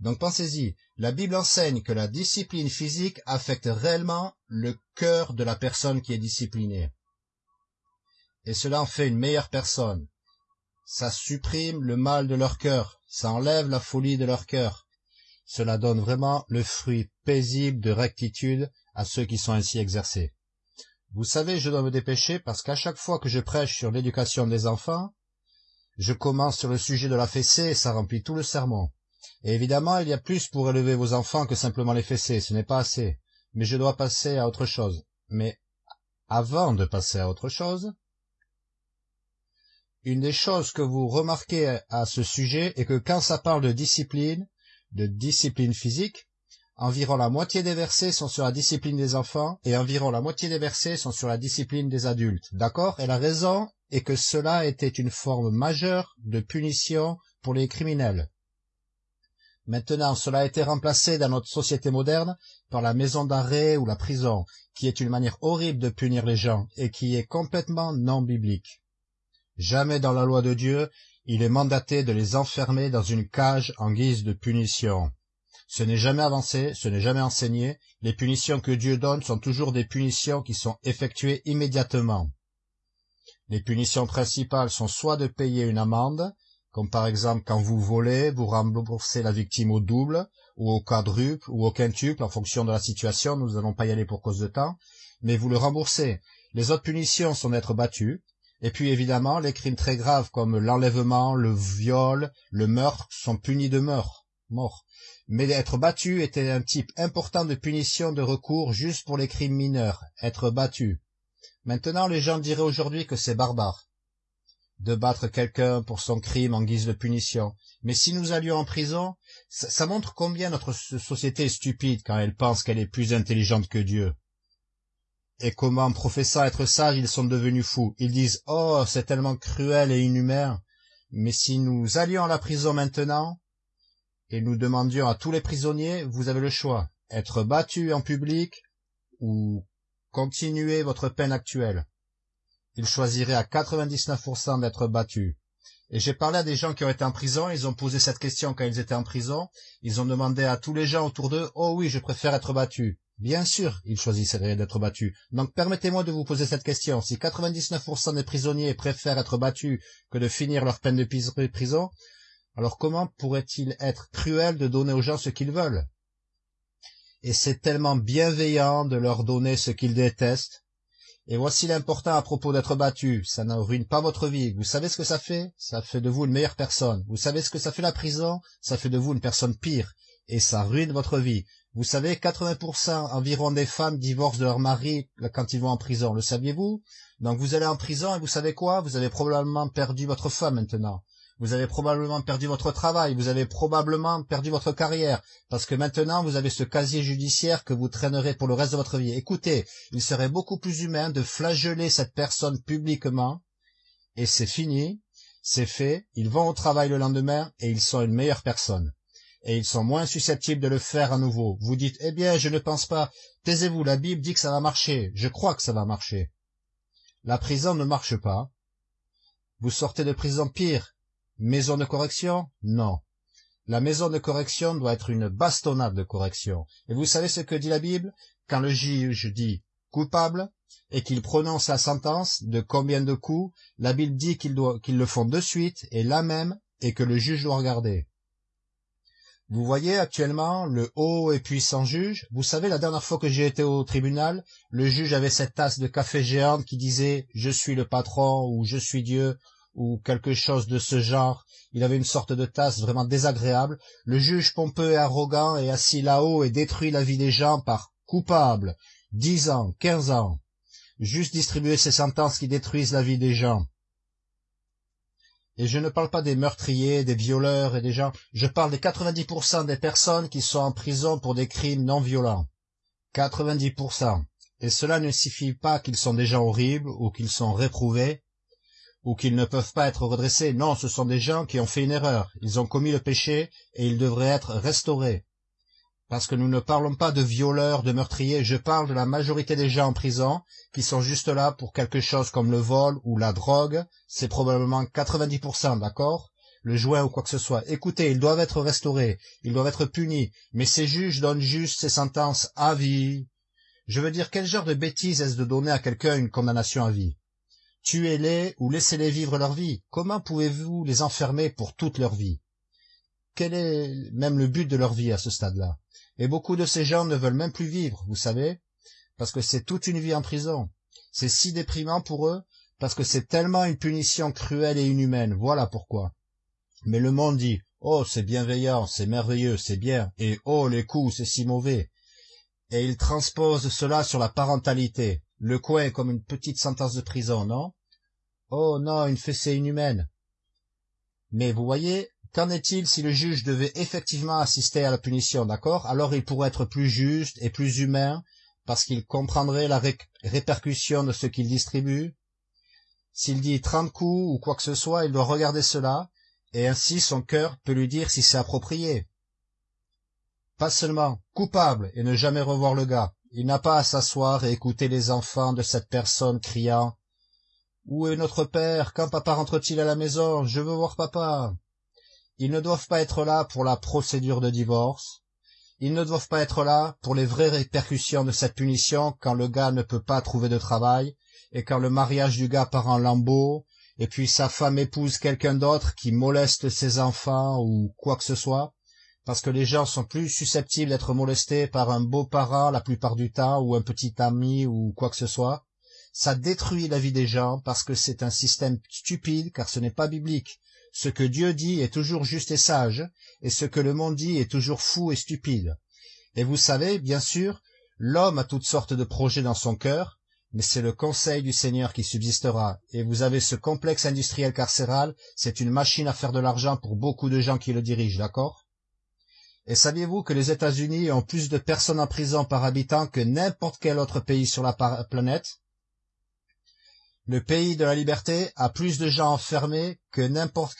Donc pensez-y, la Bible enseigne que la discipline physique affecte réellement le cœur de la personne qui est disciplinée. Et cela en fait une meilleure personne. Ça supprime le mal de leur cœur, ça enlève la folie de leur cœur. Cela donne vraiment le fruit paisible de rectitude à ceux qui sont ainsi exercés. Vous savez, je dois me dépêcher parce qu'à chaque fois que je prêche sur l'éducation des enfants, je commence sur le sujet de la fessée et ça remplit tout le sermon. Et évidemment, il y a plus pour élever vos enfants que simplement les fessées, ce n'est pas assez. Mais je dois passer à autre chose. Mais avant de passer à autre chose, une des choses que vous remarquez à ce sujet est que quand ça parle de discipline, de discipline physique, Environ la moitié des versets sont sur la discipline des enfants et environ la moitié des versets sont sur la discipline des adultes. D'accord? Et la raison est que cela était une forme majeure de punition pour les criminels. Maintenant, cela a été remplacé dans notre société moderne par la maison d'arrêt ou la prison, qui est une manière horrible de punir les gens et qui est complètement non biblique. Jamais dans la loi de Dieu, il est mandaté de les enfermer dans une cage en guise de punition. Ce n'est jamais avancé, ce n'est jamais enseigné, les punitions que Dieu donne sont toujours des punitions qui sont effectuées immédiatement. Les punitions principales sont soit de payer une amende, comme par exemple quand vous volez, vous remboursez la victime au double, ou au quadruple, ou au quintuple, en fonction de la situation, nous n'allons pas y aller pour cause de temps, mais vous le remboursez. Les autres punitions sont d'être battu, et puis évidemment, les crimes très graves comme l'enlèvement, le viol, le meurtre sont punis de mort, mort. Mais être battu était un type important de punition de recours juste pour les crimes mineurs, être battu. Maintenant, les gens diraient aujourd'hui que c'est barbare de battre quelqu'un pour son crime en guise de punition. Mais si nous allions en prison, ça, ça montre combien notre société est stupide quand elle pense qu'elle est plus intelligente que Dieu et comment, professant être sages, ils sont devenus fous. Ils disent « Oh, c'est tellement cruel et inhumain !» Mais si nous allions à la prison maintenant, et nous demandions à tous les prisonniers, vous avez le choix, être battu en public ou continuer votre peine actuelle. Ils choisiraient à 99% d'être battus. Et j'ai parlé à des gens qui ont été en prison, ils ont posé cette question quand ils étaient en prison, ils ont demandé à tous les gens autour d'eux, « Oh oui, je préfère être battu ». Bien sûr, ils choisisseraient d'être battus. Donc permettez-moi de vous poser cette question. Si 99% des prisonniers préfèrent être battus que de finir leur peine de prison, alors comment pourrait-il être cruel de donner aux gens ce qu'ils veulent? Et c'est tellement bienveillant de leur donner ce qu'ils détestent. Et voici l'important à propos d'être battu. Ça ne ruine pas votre vie. Vous savez ce que ça fait? Ça fait de vous une meilleure personne. Vous savez ce que ça fait la prison? Ça fait de vous une personne pire. Et ça ruine votre vie. Vous savez, 80% environ des femmes divorcent de leur mari quand ils vont en prison. Le saviez-vous? Donc vous allez en prison et vous savez quoi? Vous avez probablement perdu votre femme maintenant. Vous avez probablement perdu votre travail, vous avez probablement perdu votre carrière, parce que maintenant vous avez ce casier judiciaire que vous traînerez pour le reste de votre vie. Écoutez, il serait beaucoup plus humain de flageller cette personne publiquement, et c'est fini, c'est fait, ils vont au travail le lendemain et ils sont une meilleure personne et ils sont moins susceptibles de le faire à nouveau. Vous dites, eh bien, je ne pense pas. Taisez-vous, la Bible dit que ça va marcher. Je crois que ça va marcher. La prison ne marche pas. Vous sortez de prison pire. Maison de correction? Non. La maison de correction doit être une bastonnade de correction. Et vous savez ce que dit la Bible? Quand le juge dit coupable et qu'il prononce la sentence de combien de coups, la Bible dit qu'ils le font de suite et là même et que le juge doit regarder. Vous voyez actuellement le haut et puissant juge. Vous savez, la dernière fois que j'ai été au tribunal, le juge avait cette tasse de café géante qui disait « Je suis le patron » ou « Je suis Dieu » ou quelque chose de ce genre. Il avait une sorte de tasse vraiment désagréable. Le juge pompeux et arrogant est assis là-haut et détruit la vie des gens par « coupable »,« dix ans »,« quinze ans ». Juste distribuer ces sentences qui détruisent la vie des gens. Et je ne parle pas des meurtriers, des violeurs et des gens, je parle des 90% des personnes qui sont en prison pour des crimes non violents. 90%. Et cela ne signifie pas qu'ils sont des gens horribles ou qu'ils sont réprouvés ou qu'ils ne peuvent pas être redressés. Non, ce sont des gens qui ont fait une erreur. Ils ont commis le péché et ils devraient être restaurés parce que nous ne parlons pas de violeurs, de meurtriers, je parle de la majorité des gens en prison qui sont juste là pour quelque chose comme le vol ou la drogue, c'est probablement 90%, d'accord? Le joint ou quoi que ce soit. Écoutez, ils doivent être restaurés, ils doivent être punis, mais ces juges donnent juste ces sentences à vie. Je veux dire, quel genre de bêtise est-ce de donner à quelqu'un une condamnation à vie? Tuez-les ou laissez-les vivre leur vie. Comment pouvez-vous les enfermer pour toute leur vie? Quel est même le but de leur vie à ce stade-là? Et beaucoup de ces gens ne veulent même plus vivre, vous savez, parce que c'est toute une vie en prison. C'est si déprimant pour eux, parce que c'est tellement une punition cruelle et inhumaine, voilà pourquoi. Mais le monde dit, oh, c'est bienveillant, c'est merveilleux, c'est bien, et oh, les coups, c'est si mauvais. Et il transpose cela sur la parentalité. Le coin est comme une petite sentence de prison, non? Oh non, une fessée inhumaine. Mais vous voyez, Qu'en est-il si le juge devait effectivement assister à la punition, d'accord? Alors il pourrait être plus juste et plus humain, parce qu'il comprendrait la répercussion de ce qu'il distribue. S'il dit trente coups ou quoi que ce soit, il doit regarder cela, et ainsi son cœur peut lui dire si c'est approprié. Pas seulement coupable et ne jamais revoir le gars. Il n'a pas à s'asseoir et écouter les enfants de cette personne criant Où est notre père? Quand papa rentre-t-il à la maison? Je veux voir papa. Ils ne doivent pas être là pour la procédure de divorce. Ils ne doivent pas être là pour les vraies répercussions de cette punition quand le gars ne peut pas trouver de travail et quand le mariage du gars part en lambeaux et puis sa femme épouse quelqu'un d'autre qui moleste ses enfants ou quoi que ce soit, parce que les gens sont plus susceptibles d'être molestés par un beau-parent la plupart du temps ou un petit ami ou quoi que ce soit, ça détruit la vie des gens parce que c'est un système stupide car ce n'est pas biblique. Ce que Dieu dit est toujours juste et sage, et ce que le monde dit est toujours fou et stupide. Et vous savez, bien sûr, l'homme a toutes sortes de projets dans son cœur, mais c'est le conseil du Seigneur qui subsistera, et vous avez ce complexe industriel carcéral, c'est une machine à faire de l'argent pour beaucoup de gens qui le dirigent, d'accord? Et saviez-vous que les États-Unis ont plus de personnes en prison par habitant que n'importe quel autre pays sur la planète? Le pays de la liberté a plus de gens enfermés que n'importe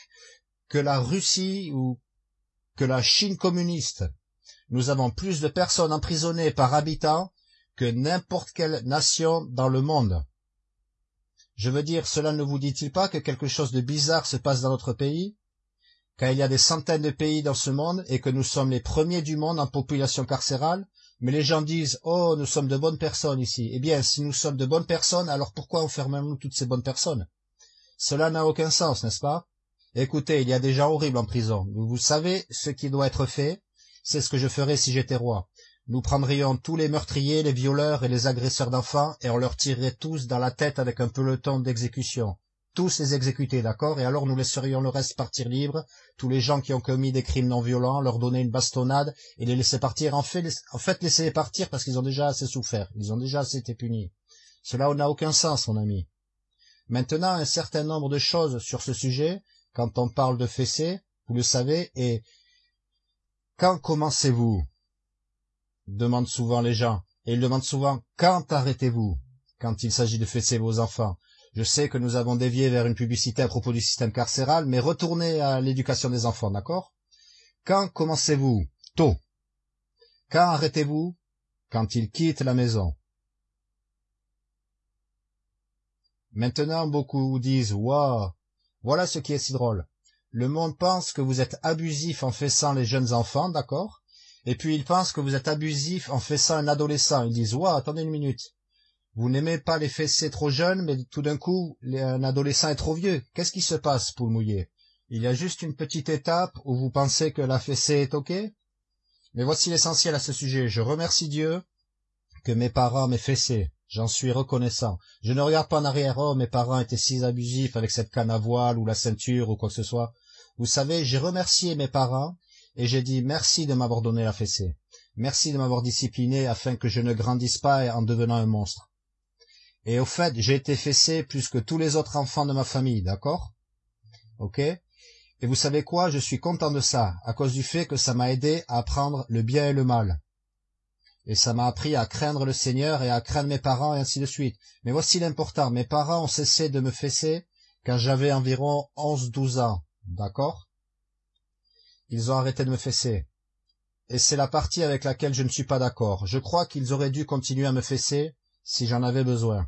que la Russie ou que la Chine communiste. Nous avons plus de personnes emprisonnées par habitant que n'importe quelle nation dans le monde. Je veux dire, cela ne vous dit-il pas que quelque chose de bizarre se passe dans notre pays? Car il y a des centaines de pays dans ce monde et que nous sommes les premiers du monde en population carcérale, mais les gens disent « Oh, nous sommes de bonnes personnes ici ». Eh bien, si nous sommes de bonnes personnes, alors pourquoi enfermons-nous toutes ces bonnes personnes? Cela n'a aucun sens, n'est-ce pas? Écoutez, il y a des gens horribles en prison. Vous savez ce qui doit être fait? C'est ce que je ferais si j'étais roi. Nous prendrions tous les meurtriers, les violeurs et les agresseurs d'enfants, et on leur tirerait tous dans la tête avec un peloton d'exécution. Tous les exécuter, d'accord? Et alors nous laisserions le reste partir libre, tous les gens qui ont commis des crimes non violents, leur donner une bastonnade et les laisser partir. En fait, en fait laissez-les partir parce qu'ils ont déjà assez souffert, ils ont déjà assez été punis. Cela n'a aucun sens, mon ami. Maintenant, un certain nombre de choses sur ce sujet, quand on parle de fessées, vous le savez, et quand commencez-vous? demandent souvent les gens, et ils demandent souvent quand arrêtez-vous? Quand il s'agit de fesser vos enfants. Je sais que nous avons dévié vers une publicité à propos du système carcéral, mais retournez à l'éducation des enfants, d'accord? Quand commencez-vous? Tôt. Quand arrêtez-vous? Quand ils quittent la maison. Maintenant, beaucoup disent Waouh Voilà ce qui est si drôle. Le monde pense que vous êtes abusif en fessant les jeunes enfants, d'accord? Et puis ils pensent que vous êtes abusif en fessant un adolescent. Ils disent, ouah, attendez une minute. Vous n'aimez pas les fessés trop jeunes, mais tout d'un coup, un adolescent est trop vieux. Qu'est-ce qui se passe, poule mouillé Il y a juste une petite étape où vous pensez que la fessée est OK? Mais voici l'essentiel à ce sujet. Je remercie Dieu que mes parents m'aient fessé. J'en suis reconnaissant. Je ne regarde pas en arrière, oh, mes parents étaient si abusifs avec cette canne à voile ou la ceinture ou quoi que ce soit. Vous savez, j'ai remercié mes parents et j'ai dit merci de m'avoir donné la fessée. Merci de m'avoir discipliné afin que je ne grandisse pas en devenant un monstre. Et au fait, j'ai été fessé plus que tous les autres enfants de ma famille, d'accord? Ok? Et vous savez quoi? Je suis content de ça, à cause du fait que ça m'a aidé à apprendre le bien et le mal. Et ça m'a appris à craindre le Seigneur et à craindre mes parents et ainsi de suite. Mais voici l'important, mes parents ont cessé de me fesser quand j'avais environ onze, douze ans, d'accord? Ils ont arrêté de me fesser. Et c'est la partie avec laquelle je ne suis pas d'accord. Je crois qu'ils auraient dû continuer à me fesser si j'en avais besoin.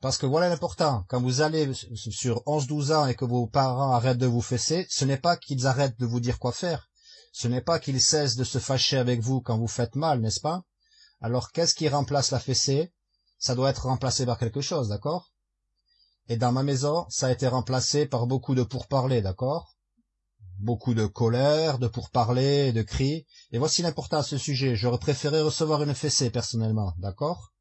Parce que voilà l'important, quand vous allez sur 11-12 ans et que vos parents arrêtent de vous fesser, ce n'est pas qu'ils arrêtent de vous dire quoi faire. Ce n'est pas qu'ils cessent de se fâcher avec vous quand vous faites mal, n'est-ce pas? Alors qu'est-ce qui remplace la fessée? Ça doit être remplacé par quelque chose, d'accord? Et dans ma maison, ça a été remplacé par beaucoup de pourparlers, d'accord? Beaucoup de colère, de pourparlers, de cris, et voici l'important à ce sujet, j'aurais préféré recevoir une fessée personnellement, d'accord?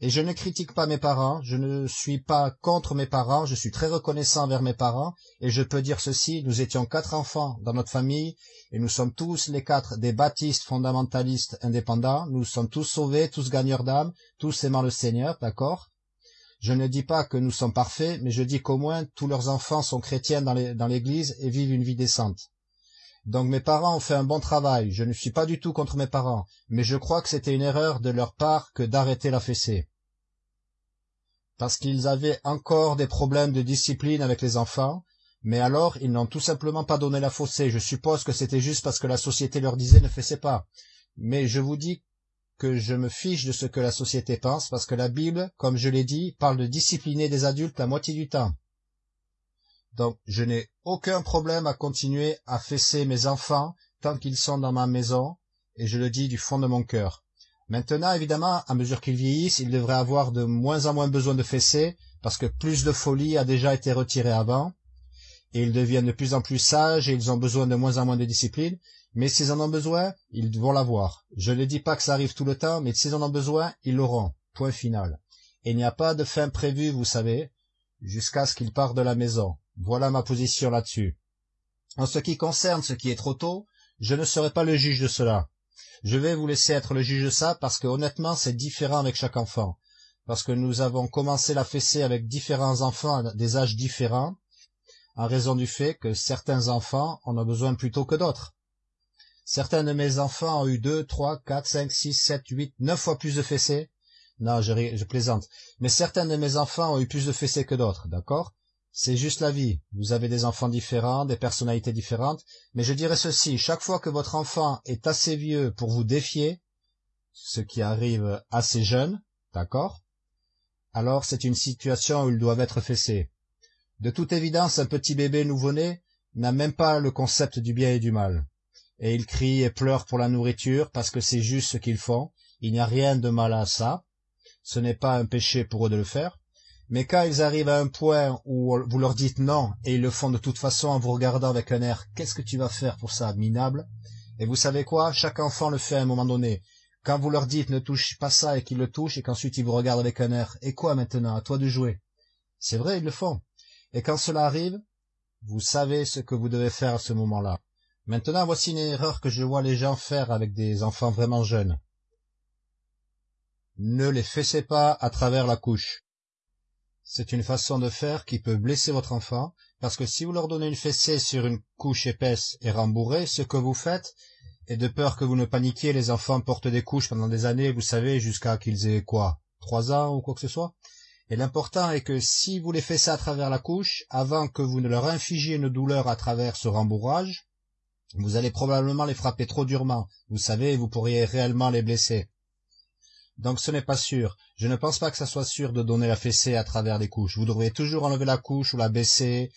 Et je ne critique pas mes parents, je ne suis pas contre mes parents, je suis très reconnaissant envers mes parents, et je peux dire ceci, nous étions quatre enfants dans notre famille, et nous sommes tous les quatre des baptistes fondamentalistes indépendants, nous sommes tous sauvés, tous gagneurs d'âme, tous aimant le Seigneur, d'accord? Je ne dis pas que nous sommes parfaits, mais je dis qu'au moins tous leurs enfants sont chrétiens dans l'Église et vivent une vie décente. Donc mes parents ont fait un bon travail, je ne suis pas du tout contre mes parents, mais je crois que c'était une erreur de leur part que d'arrêter la fessée. Parce qu'ils avaient encore des problèmes de discipline avec les enfants, Mais alors, ils n'ont tout simplement pas donné la faussée. Je suppose que c'était juste parce que la société leur disait ne fessez pas. Mais je vous dis que je me fiche de ce que la société pense, parce que la Bible, comme je l'ai dit, parle de discipliner des adultes la moitié du temps. Donc, je n'ai aucun problème à continuer à fesser mes enfants tant qu'ils sont dans ma maison, et je le dis du fond de mon cœur. Maintenant, évidemment, à mesure qu'ils vieillissent, ils devraient avoir de moins en moins besoin de fesser, parce que plus de folie a déjà été retirée avant, et ils deviennent de plus en plus sages et ils ont besoin de moins en moins de discipline, mais s'ils en ont besoin, ils vont l'avoir. Je ne dis pas que ça arrive tout le temps, mais s'ils en ont besoin, ils l'auront. Point final. Et il n'y a pas de fin prévue, vous savez, jusqu'à ce qu'ils partent de la maison. Voilà ma position là-dessus. En ce qui concerne ce qui est trop tôt, je ne serai pas le juge de cela. Je vais vous laisser être le juge de ça parce que honnêtement c'est différent avec chaque enfant. Parce que nous avons commencé la fessée avec différents enfants des âges différents, en raison du fait que certains enfants en ont besoin plus tôt que d'autres. Certains de mes enfants ont eu deux, trois, quatre, cinq, six, sept, huit, neuf fois plus de fessées. Non, je, je plaisante. Mais certains de mes enfants ont eu plus de fessées que d'autres, d'accord? C'est juste la vie. Vous avez des enfants différents, des personnalités différentes. Mais je dirais ceci, chaque fois que votre enfant est assez vieux pour vous défier, ce qui arrive assez jeune, d'accord Alors c'est une situation où ils doivent être fessés. De toute évidence, un petit bébé nouveau-né n'a même pas le concept du bien et du mal. Et il crie et pleure pour la nourriture parce que c'est juste ce qu'ils font. Il n'y a rien de mal à ça. Ce n'est pas un péché pour eux de le faire. Mais quand ils arrivent à un point où vous leur dites non, et ils le font de toute façon en vous regardant avec un air « Qu'est-ce que tu vas faire pour ça, minable ?» Et vous savez quoi? Chaque enfant le fait à un moment donné. Quand vous leur dites « Ne touche pas ça » et qu'ils le touchent, et qu'ensuite ils vous regardent avec un air « Et quoi maintenant? À toi de jouer ?» C'est vrai, ils le font. Et quand cela arrive, vous savez ce que vous devez faire à ce moment-là. Maintenant, voici une erreur que je vois les gens faire avec des enfants vraiment jeunes. Ne les fessez pas à travers la couche. C'est une façon de faire qui peut blesser votre enfant, parce que si vous leur donnez une fessée sur une couche épaisse et rembourrée, ce que vous faites, et de peur que vous ne paniquiez, les enfants portent des couches pendant des années, vous savez, jusqu'à qu'ils aient quoi, trois ans ou quoi que ce soit, et l'important est que si vous les ça à travers la couche, avant que vous ne leur infligiez une douleur à travers ce rembourrage, vous allez probablement les frapper trop durement. Vous savez, vous pourriez réellement les blesser. Donc ce n'est pas sûr. Je ne pense pas que ça soit sûr de donner la fessée à travers les couches. Vous devriez toujours enlever la couche ou la baisser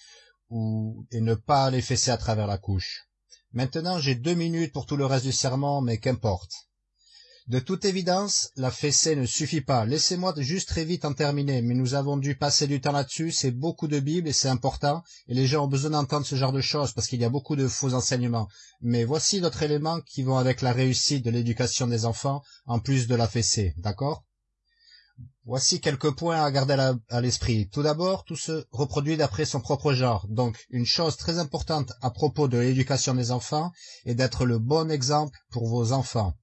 ou et ne pas les fesser à travers la couche. Maintenant, j'ai deux minutes pour tout le reste du serment, mais qu'importe. De toute évidence, la fessée ne suffit pas. Laissez-moi juste très vite en terminer, mais nous avons dû passer du temps là-dessus, c'est beaucoup de Bible et c'est important, et les gens ont besoin d'entendre ce genre de choses parce qu'il y a beaucoup de faux enseignements. Mais voici d'autres éléments qui vont avec la réussite de l'éducation des enfants, en plus de la fessée, d'accord? Voici quelques points à garder à l'esprit. Tout d'abord, tout se reproduit d'après son propre genre. Donc, une chose très importante à propos de l'éducation des enfants est d'être le bon exemple pour vos enfants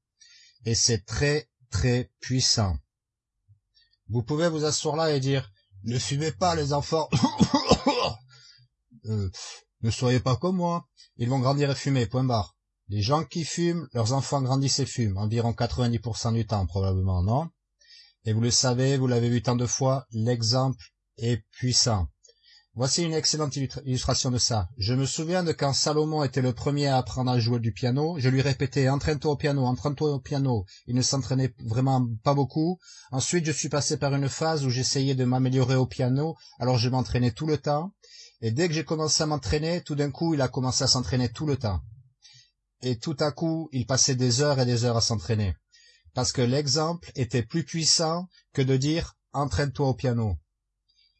et c'est très très puissant. Vous pouvez vous asseoir là et dire ne fumez pas les enfants. Euh, ne soyez pas comme moi. Ils vont grandir et fumer, point barre. Les gens qui fument, leurs enfants grandissent et fument, environ 90% du temps probablement, non? Et vous le savez, vous l'avez vu tant de fois, l'exemple est puissant. Voici une excellente illustration de ça. Je me souviens de quand Salomon était le premier à apprendre à jouer du piano, je lui répétais entraîne-toi au piano, entraîne-toi au piano. Il ne s'entraînait vraiment pas beaucoup. Ensuite, je suis passé par une phase où j'essayais de m'améliorer au piano, alors je m'entraînais tout le temps. Et dès que j'ai commencé à m'entraîner, tout d'un coup, il a commencé à s'entraîner tout le temps. Et tout à coup, il passait des heures et des heures à s'entraîner. Parce que l'exemple était plus puissant que de dire entraîne-toi au piano.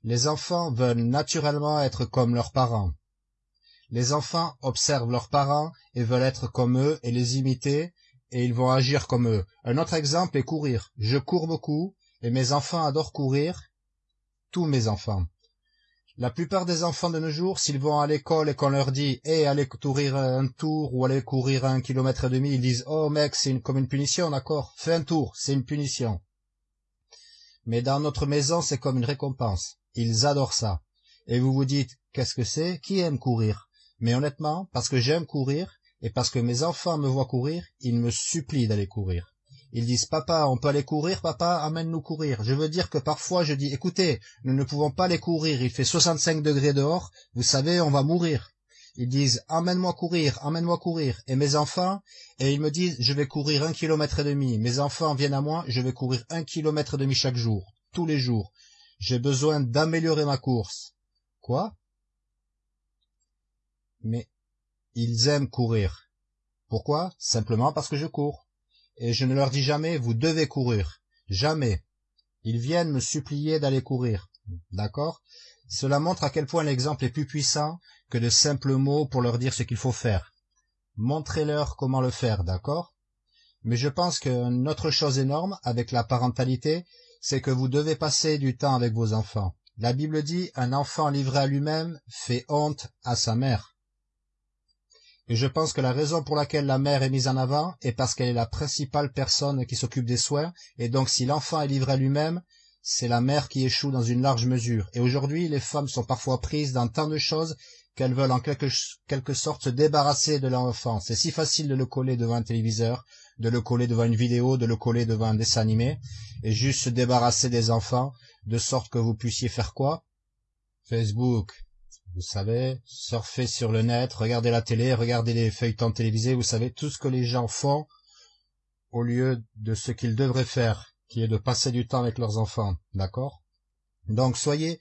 Les enfants veulent naturellement être comme leurs parents. Les enfants observent leurs parents et veulent être comme eux et les imiter, et ils vont agir comme eux. Un autre exemple est courir. Je cours beaucoup, et mes enfants adorent courir, tous mes enfants. La plupart des enfants de nos jours, s'ils vont à l'école et qu'on leur dit Eh, allez courir un tour ou allez courir un kilomètre et demi », ils disent « Oh mec, c'est comme une punition, d'accord Fais un tour, c'est une punition. » Mais dans notre maison, c'est comme une récompense. Ils adorent ça. Et vous vous dites, qu'est-ce que c'est? Qui aime courir? Mais honnêtement, parce que j'aime courir, et parce que mes enfants me voient courir, ils me supplient d'aller courir. Ils disent papa, on peut aller courir, papa, amène-nous courir. Je veux dire que parfois je dis écoutez, nous ne pouvons pas aller courir, il fait 65 degrés dehors, vous savez, on va mourir. Ils disent emmène-moi courir, emmène-moi courir. Et mes enfants, et ils me disent je vais courir un kilomètre et demi. Mes enfants viennent à moi, je vais courir un kilomètre et demi chaque jour, tous les jours. J'ai besoin d'améliorer ma course. Quoi? Mais ils aiment courir. Pourquoi? Simplement parce que je cours. Et je ne leur dis jamais vous devez courir. Jamais. Ils viennent me supplier d'aller courir. D'accord? Cela montre à quel point l'exemple est plus puissant que de simples mots pour leur dire ce qu'il faut faire. Montrez-leur comment le faire, d'accord? Mais je pense qu'une autre chose énorme avec la parentalité, c'est que vous devez passer du temps avec vos enfants. La Bible dit un enfant livré à lui-même fait honte à sa mère. Et je pense que la raison pour laquelle la mère est mise en avant est parce qu'elle est la principale personne qui s'occupe des soins, et donc si l'enfant est livré à lui-même, c'est la mère qui échoue dans une large mesure. Et aujourd'hui, les femmes sont parfois prises dans tant de choses qu'elles veulent en quelque, sorte se débarrasser de l'enfant. C'est si facile de le coller devant un téléviseur, de le coller devant une vidéo, de le coller devant un dessin animé, et juste se débarrasser des enfants, de sorte que vous puissiez faire quoi? Facebook, vous savez, surfer sur le net, regarder la télé, regarder les feuilletons télévisés, vous savez, tout ce que les gens font au lieu de ce qu'ils devraient faire, qui est de passer du temps avec leurs enfants, d'accord? Donc soyez...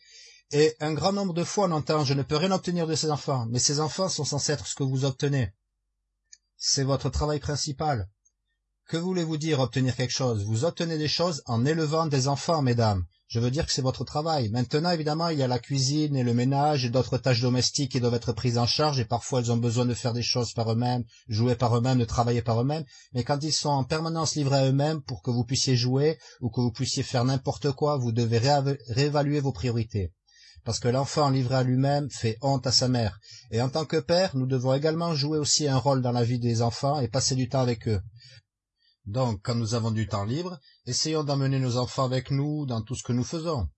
Et un grand nombre de fois on entend « je ne peux rien obtenir de ces enfants », mais ces enfants sont censés être ce que vous obtenez. C'est votre travail principal. Que voulez-vous dire obtenir quelque chose? Vous obtenez des choses en élevant des enfants, mesdames. Je veux dire que c'est votre travail. Maintenant, évidemment, il y a la cuisine et le ménage et d'autres tâches domestiques qui doivent être prises en charge et parfois elles ont besoin de faire des choses par eux-mêmes, jouer par eux-mêmes, de travailler par eux-mêmes. Mais quand ils sont en permanence livrés à eux-mêmes pour que vous puissiez jouer ou que vous puissiez faire n'importe quoi, vous devez réévaluer vos priorités. Parce que l'enfant livré à lui-même fait honte à sa mère. Et en tant que père, nous devons également jouer aussi un rôle dans la vie des enfants et passer du temps avec eux. Donc, quand nous avons du temps libre, essayons d'emmener nos enfants avec nous dans tout ce que nous faisons.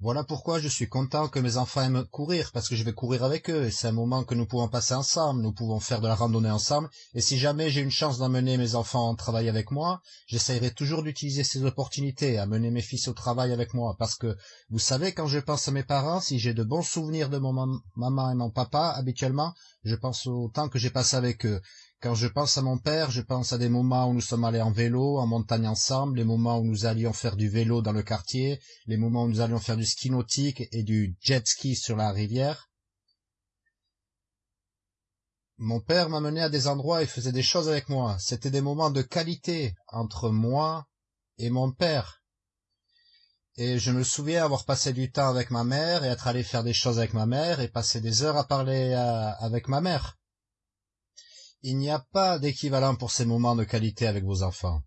Voilà pourquoi je suis content que mes enfants aiment courir, parce que je vais courir avec eux, et c'est un moment que nous pouvons passer ensemble, nous pouvons faire de la randonnée ensemble, et si jamais j'ai une chance d'emmener mes enfants travailler avec moi, j'essaierai toujours d'utiliser ces opportunités, amener mes fils au travail avec moi, parce que, vous savez, quand je pense à mes parents, si j'ai de bons souvenirs de mon maman et mon papa, habituellement, je pense au temps que j'ai passé avec eux, quand je pense à mon père, je pense à des moments où nous sommes allés en vélo, en montagne ensemble, les moments où nous allions faire du vélo dans le quartier, les moments où nous allions faire du ski nautique et du jet ski sur la rivière. Mon père m'amenait à des endroits et faisait des choses avec moi. C'était des moments de qualité entre moi et mon père. Et je me souviens avoir passé du temps avec ma mère et être allé faire des choses avec ma mère et passer des heures à parler avec ma mère. Il n'y a pas d'équivalent pour ces moments de qualité avec vos enfants.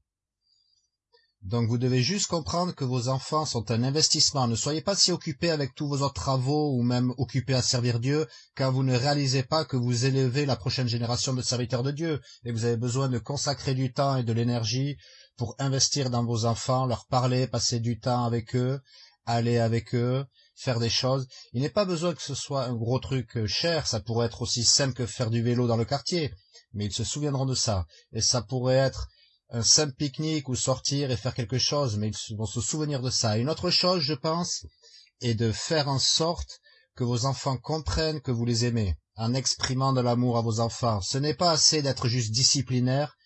Donc vous devez juste comprendre que vos enfants sont un investissement. Ne soyez pas si occupés avec tous vos autres travaux ou même occupés à servir Dieu car vous ne réalisez pas que vous élevez la prochaine génération de serviteurs de Dieu et vous avez besoin de consacrer du temps et de l'énergie pour investir dans vos enfants, leur parler, passer du temps avec eux, aller avec eux, faire des choses. Il n'est pas besoin que ce soit un gros truc cher, ça pourrait être aussi simple que faire du vélo dans le quartier mais ils se souviendront de ça. Et ça pourrait être un simple pique-nique ou sortir et faire quelque chose, mais ils vont se souvenir de ça. Une autre chose, je pense, est de faire en sorte que vos enfants comprennent que vous les aimez, en exprimant de l'amour à vos enfants. Ce n'est pas assez d'être juste disciplinaire,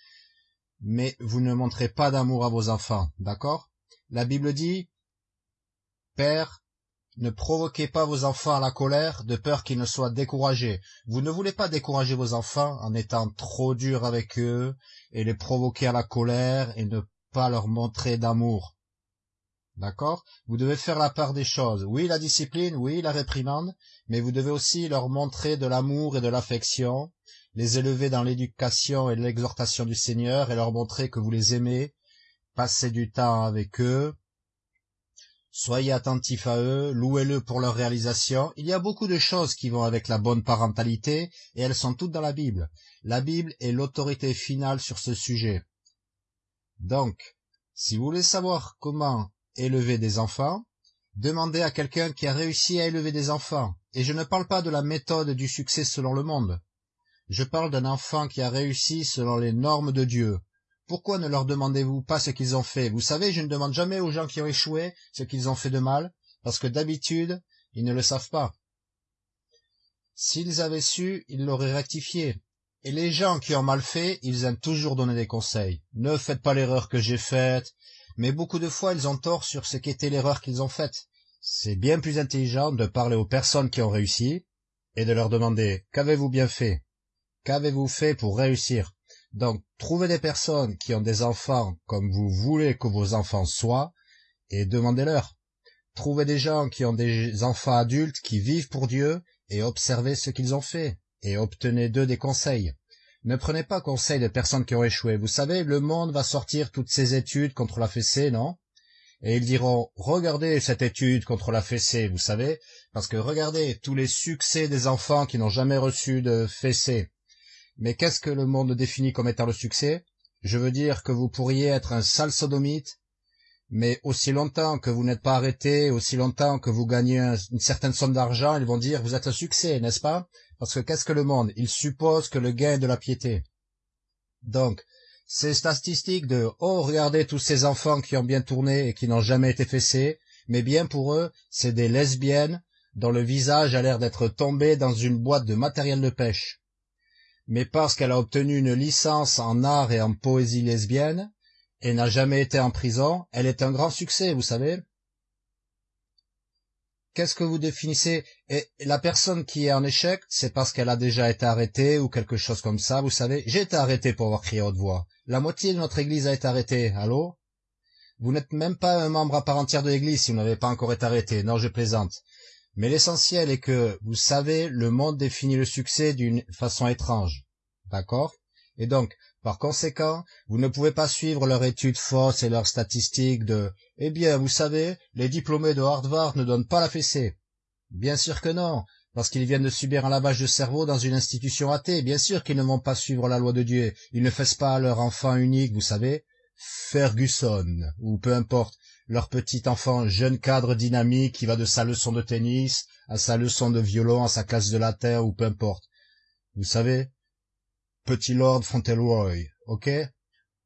mais vous ne montrez pas d'amour à vos enfants, d'accord? La Bible dit, Père, ne provoquez pas vos enfants à la colère, de peur qu'ils ne soient découragés. Vous ne voulez pas décourager vos enfants en étant trop dur avec eux et les provoquer à la colère et ne pas leur montrer d'amour. D'accord? Vous devez faire la part des choses. Oui, la discipline, oui, la réprimande, mais vous devez aussi leur montrer de l'amour et de l'affection, les élever dans l'éducation et l'exhortation du Seigneur et leur montrer que vous les aimez, passer du temps avec eux, Soyez attentifs à eux, louez-le pour leur réalisation. Il y a beaucoup de choses qui vont avec la bonne parentalité, et elles sont toutes dans la Bible. La Bible est l'autorité finale sur ce sujet. Donc, si vous voulez savoir comment élever des enfants, demandez à quelqu'un qui a réussi à élever des enfants. Et je ne parle pas de la méthode du succès selon le monde. Je parle d'un enfant qui a réussi selon les normes de Dieu, Pourquoi ne leur demandez-vous pas ce qu'ils ont fait? Vous savez, je ne demande jamais aux gens qui ont échoué ce qu'ils ont fait de mal, parce que d'habitude, ils ne le savent pas. S'ils avaient su, ils l'auraient rectifié. Et les gens qui ont mal fait, ils aiment toujours donner des conseils. Ne faites pas l'erreur que j'ai faite. Mais beaucoup de fois, ils ont tort sur ce qu'était l'erreur qu'ils ont faite. C'est bien plus intelligent de parler aux personnes qui ont réussi et de leur demander qu'avez-vous bien fait? Qu'avez-vous fait pour réussir? Donc, trouvez des personnes qui ont des enfants comme vous voulez que vos enfants soient et demandez-leur. Trouvez des gens qui ont des enfants adultes qui vivent pour Dieu et observez ce qu'ils ont fait et obtenez d'eux des conseils. Ne prenez pas conseil de personnes qui ont échoué. Vous savez, le monde va sortir toutes ses études contre la fessée, non? Et ils diront, regardez cette étude contre la fessée, vous savez, parce que regardez tous les succès des enfants qui n'ont jamais reçu de fessée. Mais qu'est-ce que le monde définit comme étant le succès? Je veux dire que vous pourriez être un sale sodomite mais aussi longtemps que vous n'êtes pas arrêté, aussi longtemps que vous gagnez une certaine somme d'argent, ils vont dire vous êtes un succès, n'est-ce pas? Parce que qu'est-ce que le monde? Il suppose que le gain est de la piété. Donc, ces statistiques de « Oh, regardez tous ces enfants qui ont bien tourné et qui n'ont jamais été fessés », mais bien pour eux, c'est des lesbiennes dont le visage a l'air d'être tombé dans une boîte de matériel de pêche. Mais parce qu'elle a obtenu une licence en art et en poésie lesbienne, et n'a jamais été en prison, elle est un grand succès, vous savez. Qu'est-ce que vous définissez? Et la personne qui est en échec, c'est parce qu'elle a déjà été arrêtée ou quelque chose comme ça, vous savez. J'ai été arrêté pour avoir crié haute voix. La moitié de notre église a été arrêtée, allô? Vous n'êtes même pas un membre à part entière de l'église si vous n'avez pas encore été arrêté. Non, je plaisante. Mais l'essentiel est que, vous savez, le monde définit le succès d'une façon étrange. D'accord? Et donc, par conséquent, vous ne pouvez pas suivre leurs études fausses et leurs statistiques de « Eh bien, vous savez, les diplômés de Harvard ne donnent pas la fessée. » Bien sûr que non, parce qu'ils viennent de subir un lavage de cerveau dans une institution athée. Bien sûr qu'ils ne vont pas suivre la loi de Dieu. Ils ne fessent pas leur enfant unique, vous savez, Ferguson, ou peu importe, leur petit enfant jeune cadre dynamique qui va de sa leçon de tennis à sa leçon de violon à sa classe de latin, ou peu importe. Vous savez, petit Lord Fauntleroy, ok?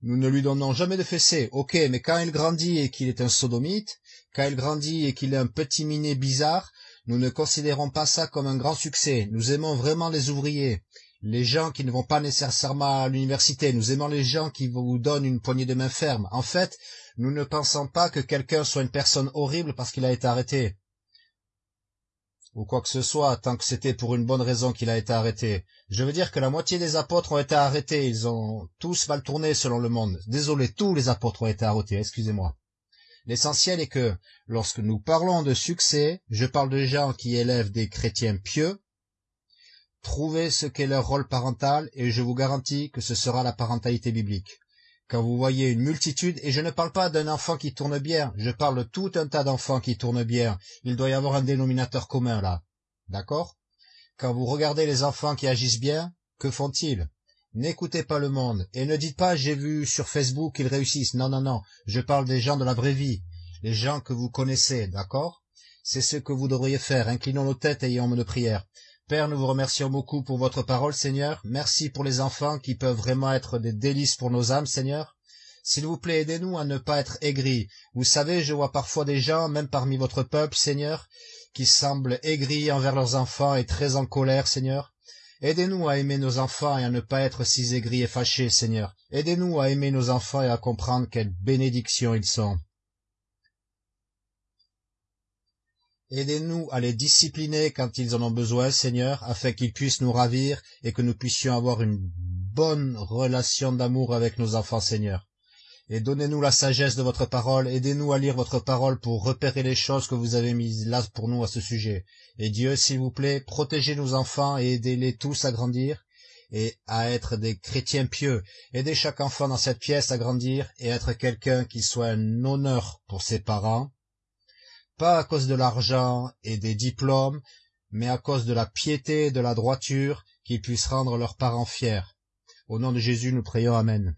Nous ne lui donnons jamais de fessée, ok, mais quand il grandit et qu'il est un sodomite, quand il grandit et qu'il est un petit minet bizarre, nous ne considérons pas ça comme un grand succès. Nous aimons vraiment les ouvriers, les gens qui ne vont pas nécessairement à l'université. Nous aimons les gens qui vous donnent une poignée de main ferme. En fait, nous ne pensons pas que quelqu'un soit une personne horrible parce qu'il a été arrêté ou quoi que ce soit, tant que c'était pour une bonne raison qu'il a été arrêté. Je veux dire que la moitié des apôtres ont été arrêtés, ils ont tous mal tourné selon le monde. Désolé, tous les apôtres ont été arrêtés, excusez-moi. L'essentiel est que, lorsque nous parlons de succès, je parle de gens qui élèvent des chrétiens pieux, trouvez ce qu'est leur rôle parental et je vous garantis que ce sera la parentalité biblique. Quand vous voyez une multitude, et je ne parle pas d'un enfant qui tourne bien, je parle de tout un tas d'enfants qui tournent bien, il doit y avoir un dénominateur commun là. D'accord? Quand vous regardez les enfants qui agissent bien, que font-ils? N'écoutez pas le monde, et ne dites pas j'ai vu sur Facebook qu'ils réussissent. Non, non, non, je parle des gens de la vraie vie, les gens que vous connaissez, d'accord? C'est ce que vous devriez faire, inclinons nos têtes et ayons de prière. Père, nous vous remercions beaucoup pour votre parole, Seigneur. Merci pour les enfants qui peuvent vraiment être des délices pour nos âmes, Seigneur. S'il vous plaît, aidez-nous à ne pas être aigris. Vous savez, je vois parfois des gens, même parmi votre peuple, Seigneur, qui semblent aigris envers leurs enfants et très en colère, Seigneur. Aidez-nous à aimer nos enfants et à ne pas être si aigris et fâchés, Seigneur. Aidez-nous à aimer nos enfants et à comprendre quelle bénédiction ils sont. Aidez-nous à les discipliner quand ils en ont besoin, Seigneur, afin qu'ils puissent nous ravir et que nous puissions avoir une bonne relation d'amour avec nos enfants, Seigneur. Et donnez-nous la sagesse de votre parole, aidez-nous à lire votre parole pour repérer les choses que vous avez mises là pour nous à ce sujet. Et Dieu, s'il vous plaît, protégez nos enfants et aidez-les tous à grandir et à être des chrétiens pieux. Aidez chaque enfant dans cette pièce à grandir et être quelqu'un qui soit un honneur pour ses parents pas à cause de l'argent et des diplômes, mais à cause de la piété et de la droiture, qu'ils puissent rendre leurs parents fiers. Au nom de Jésus, nous prions. Amen.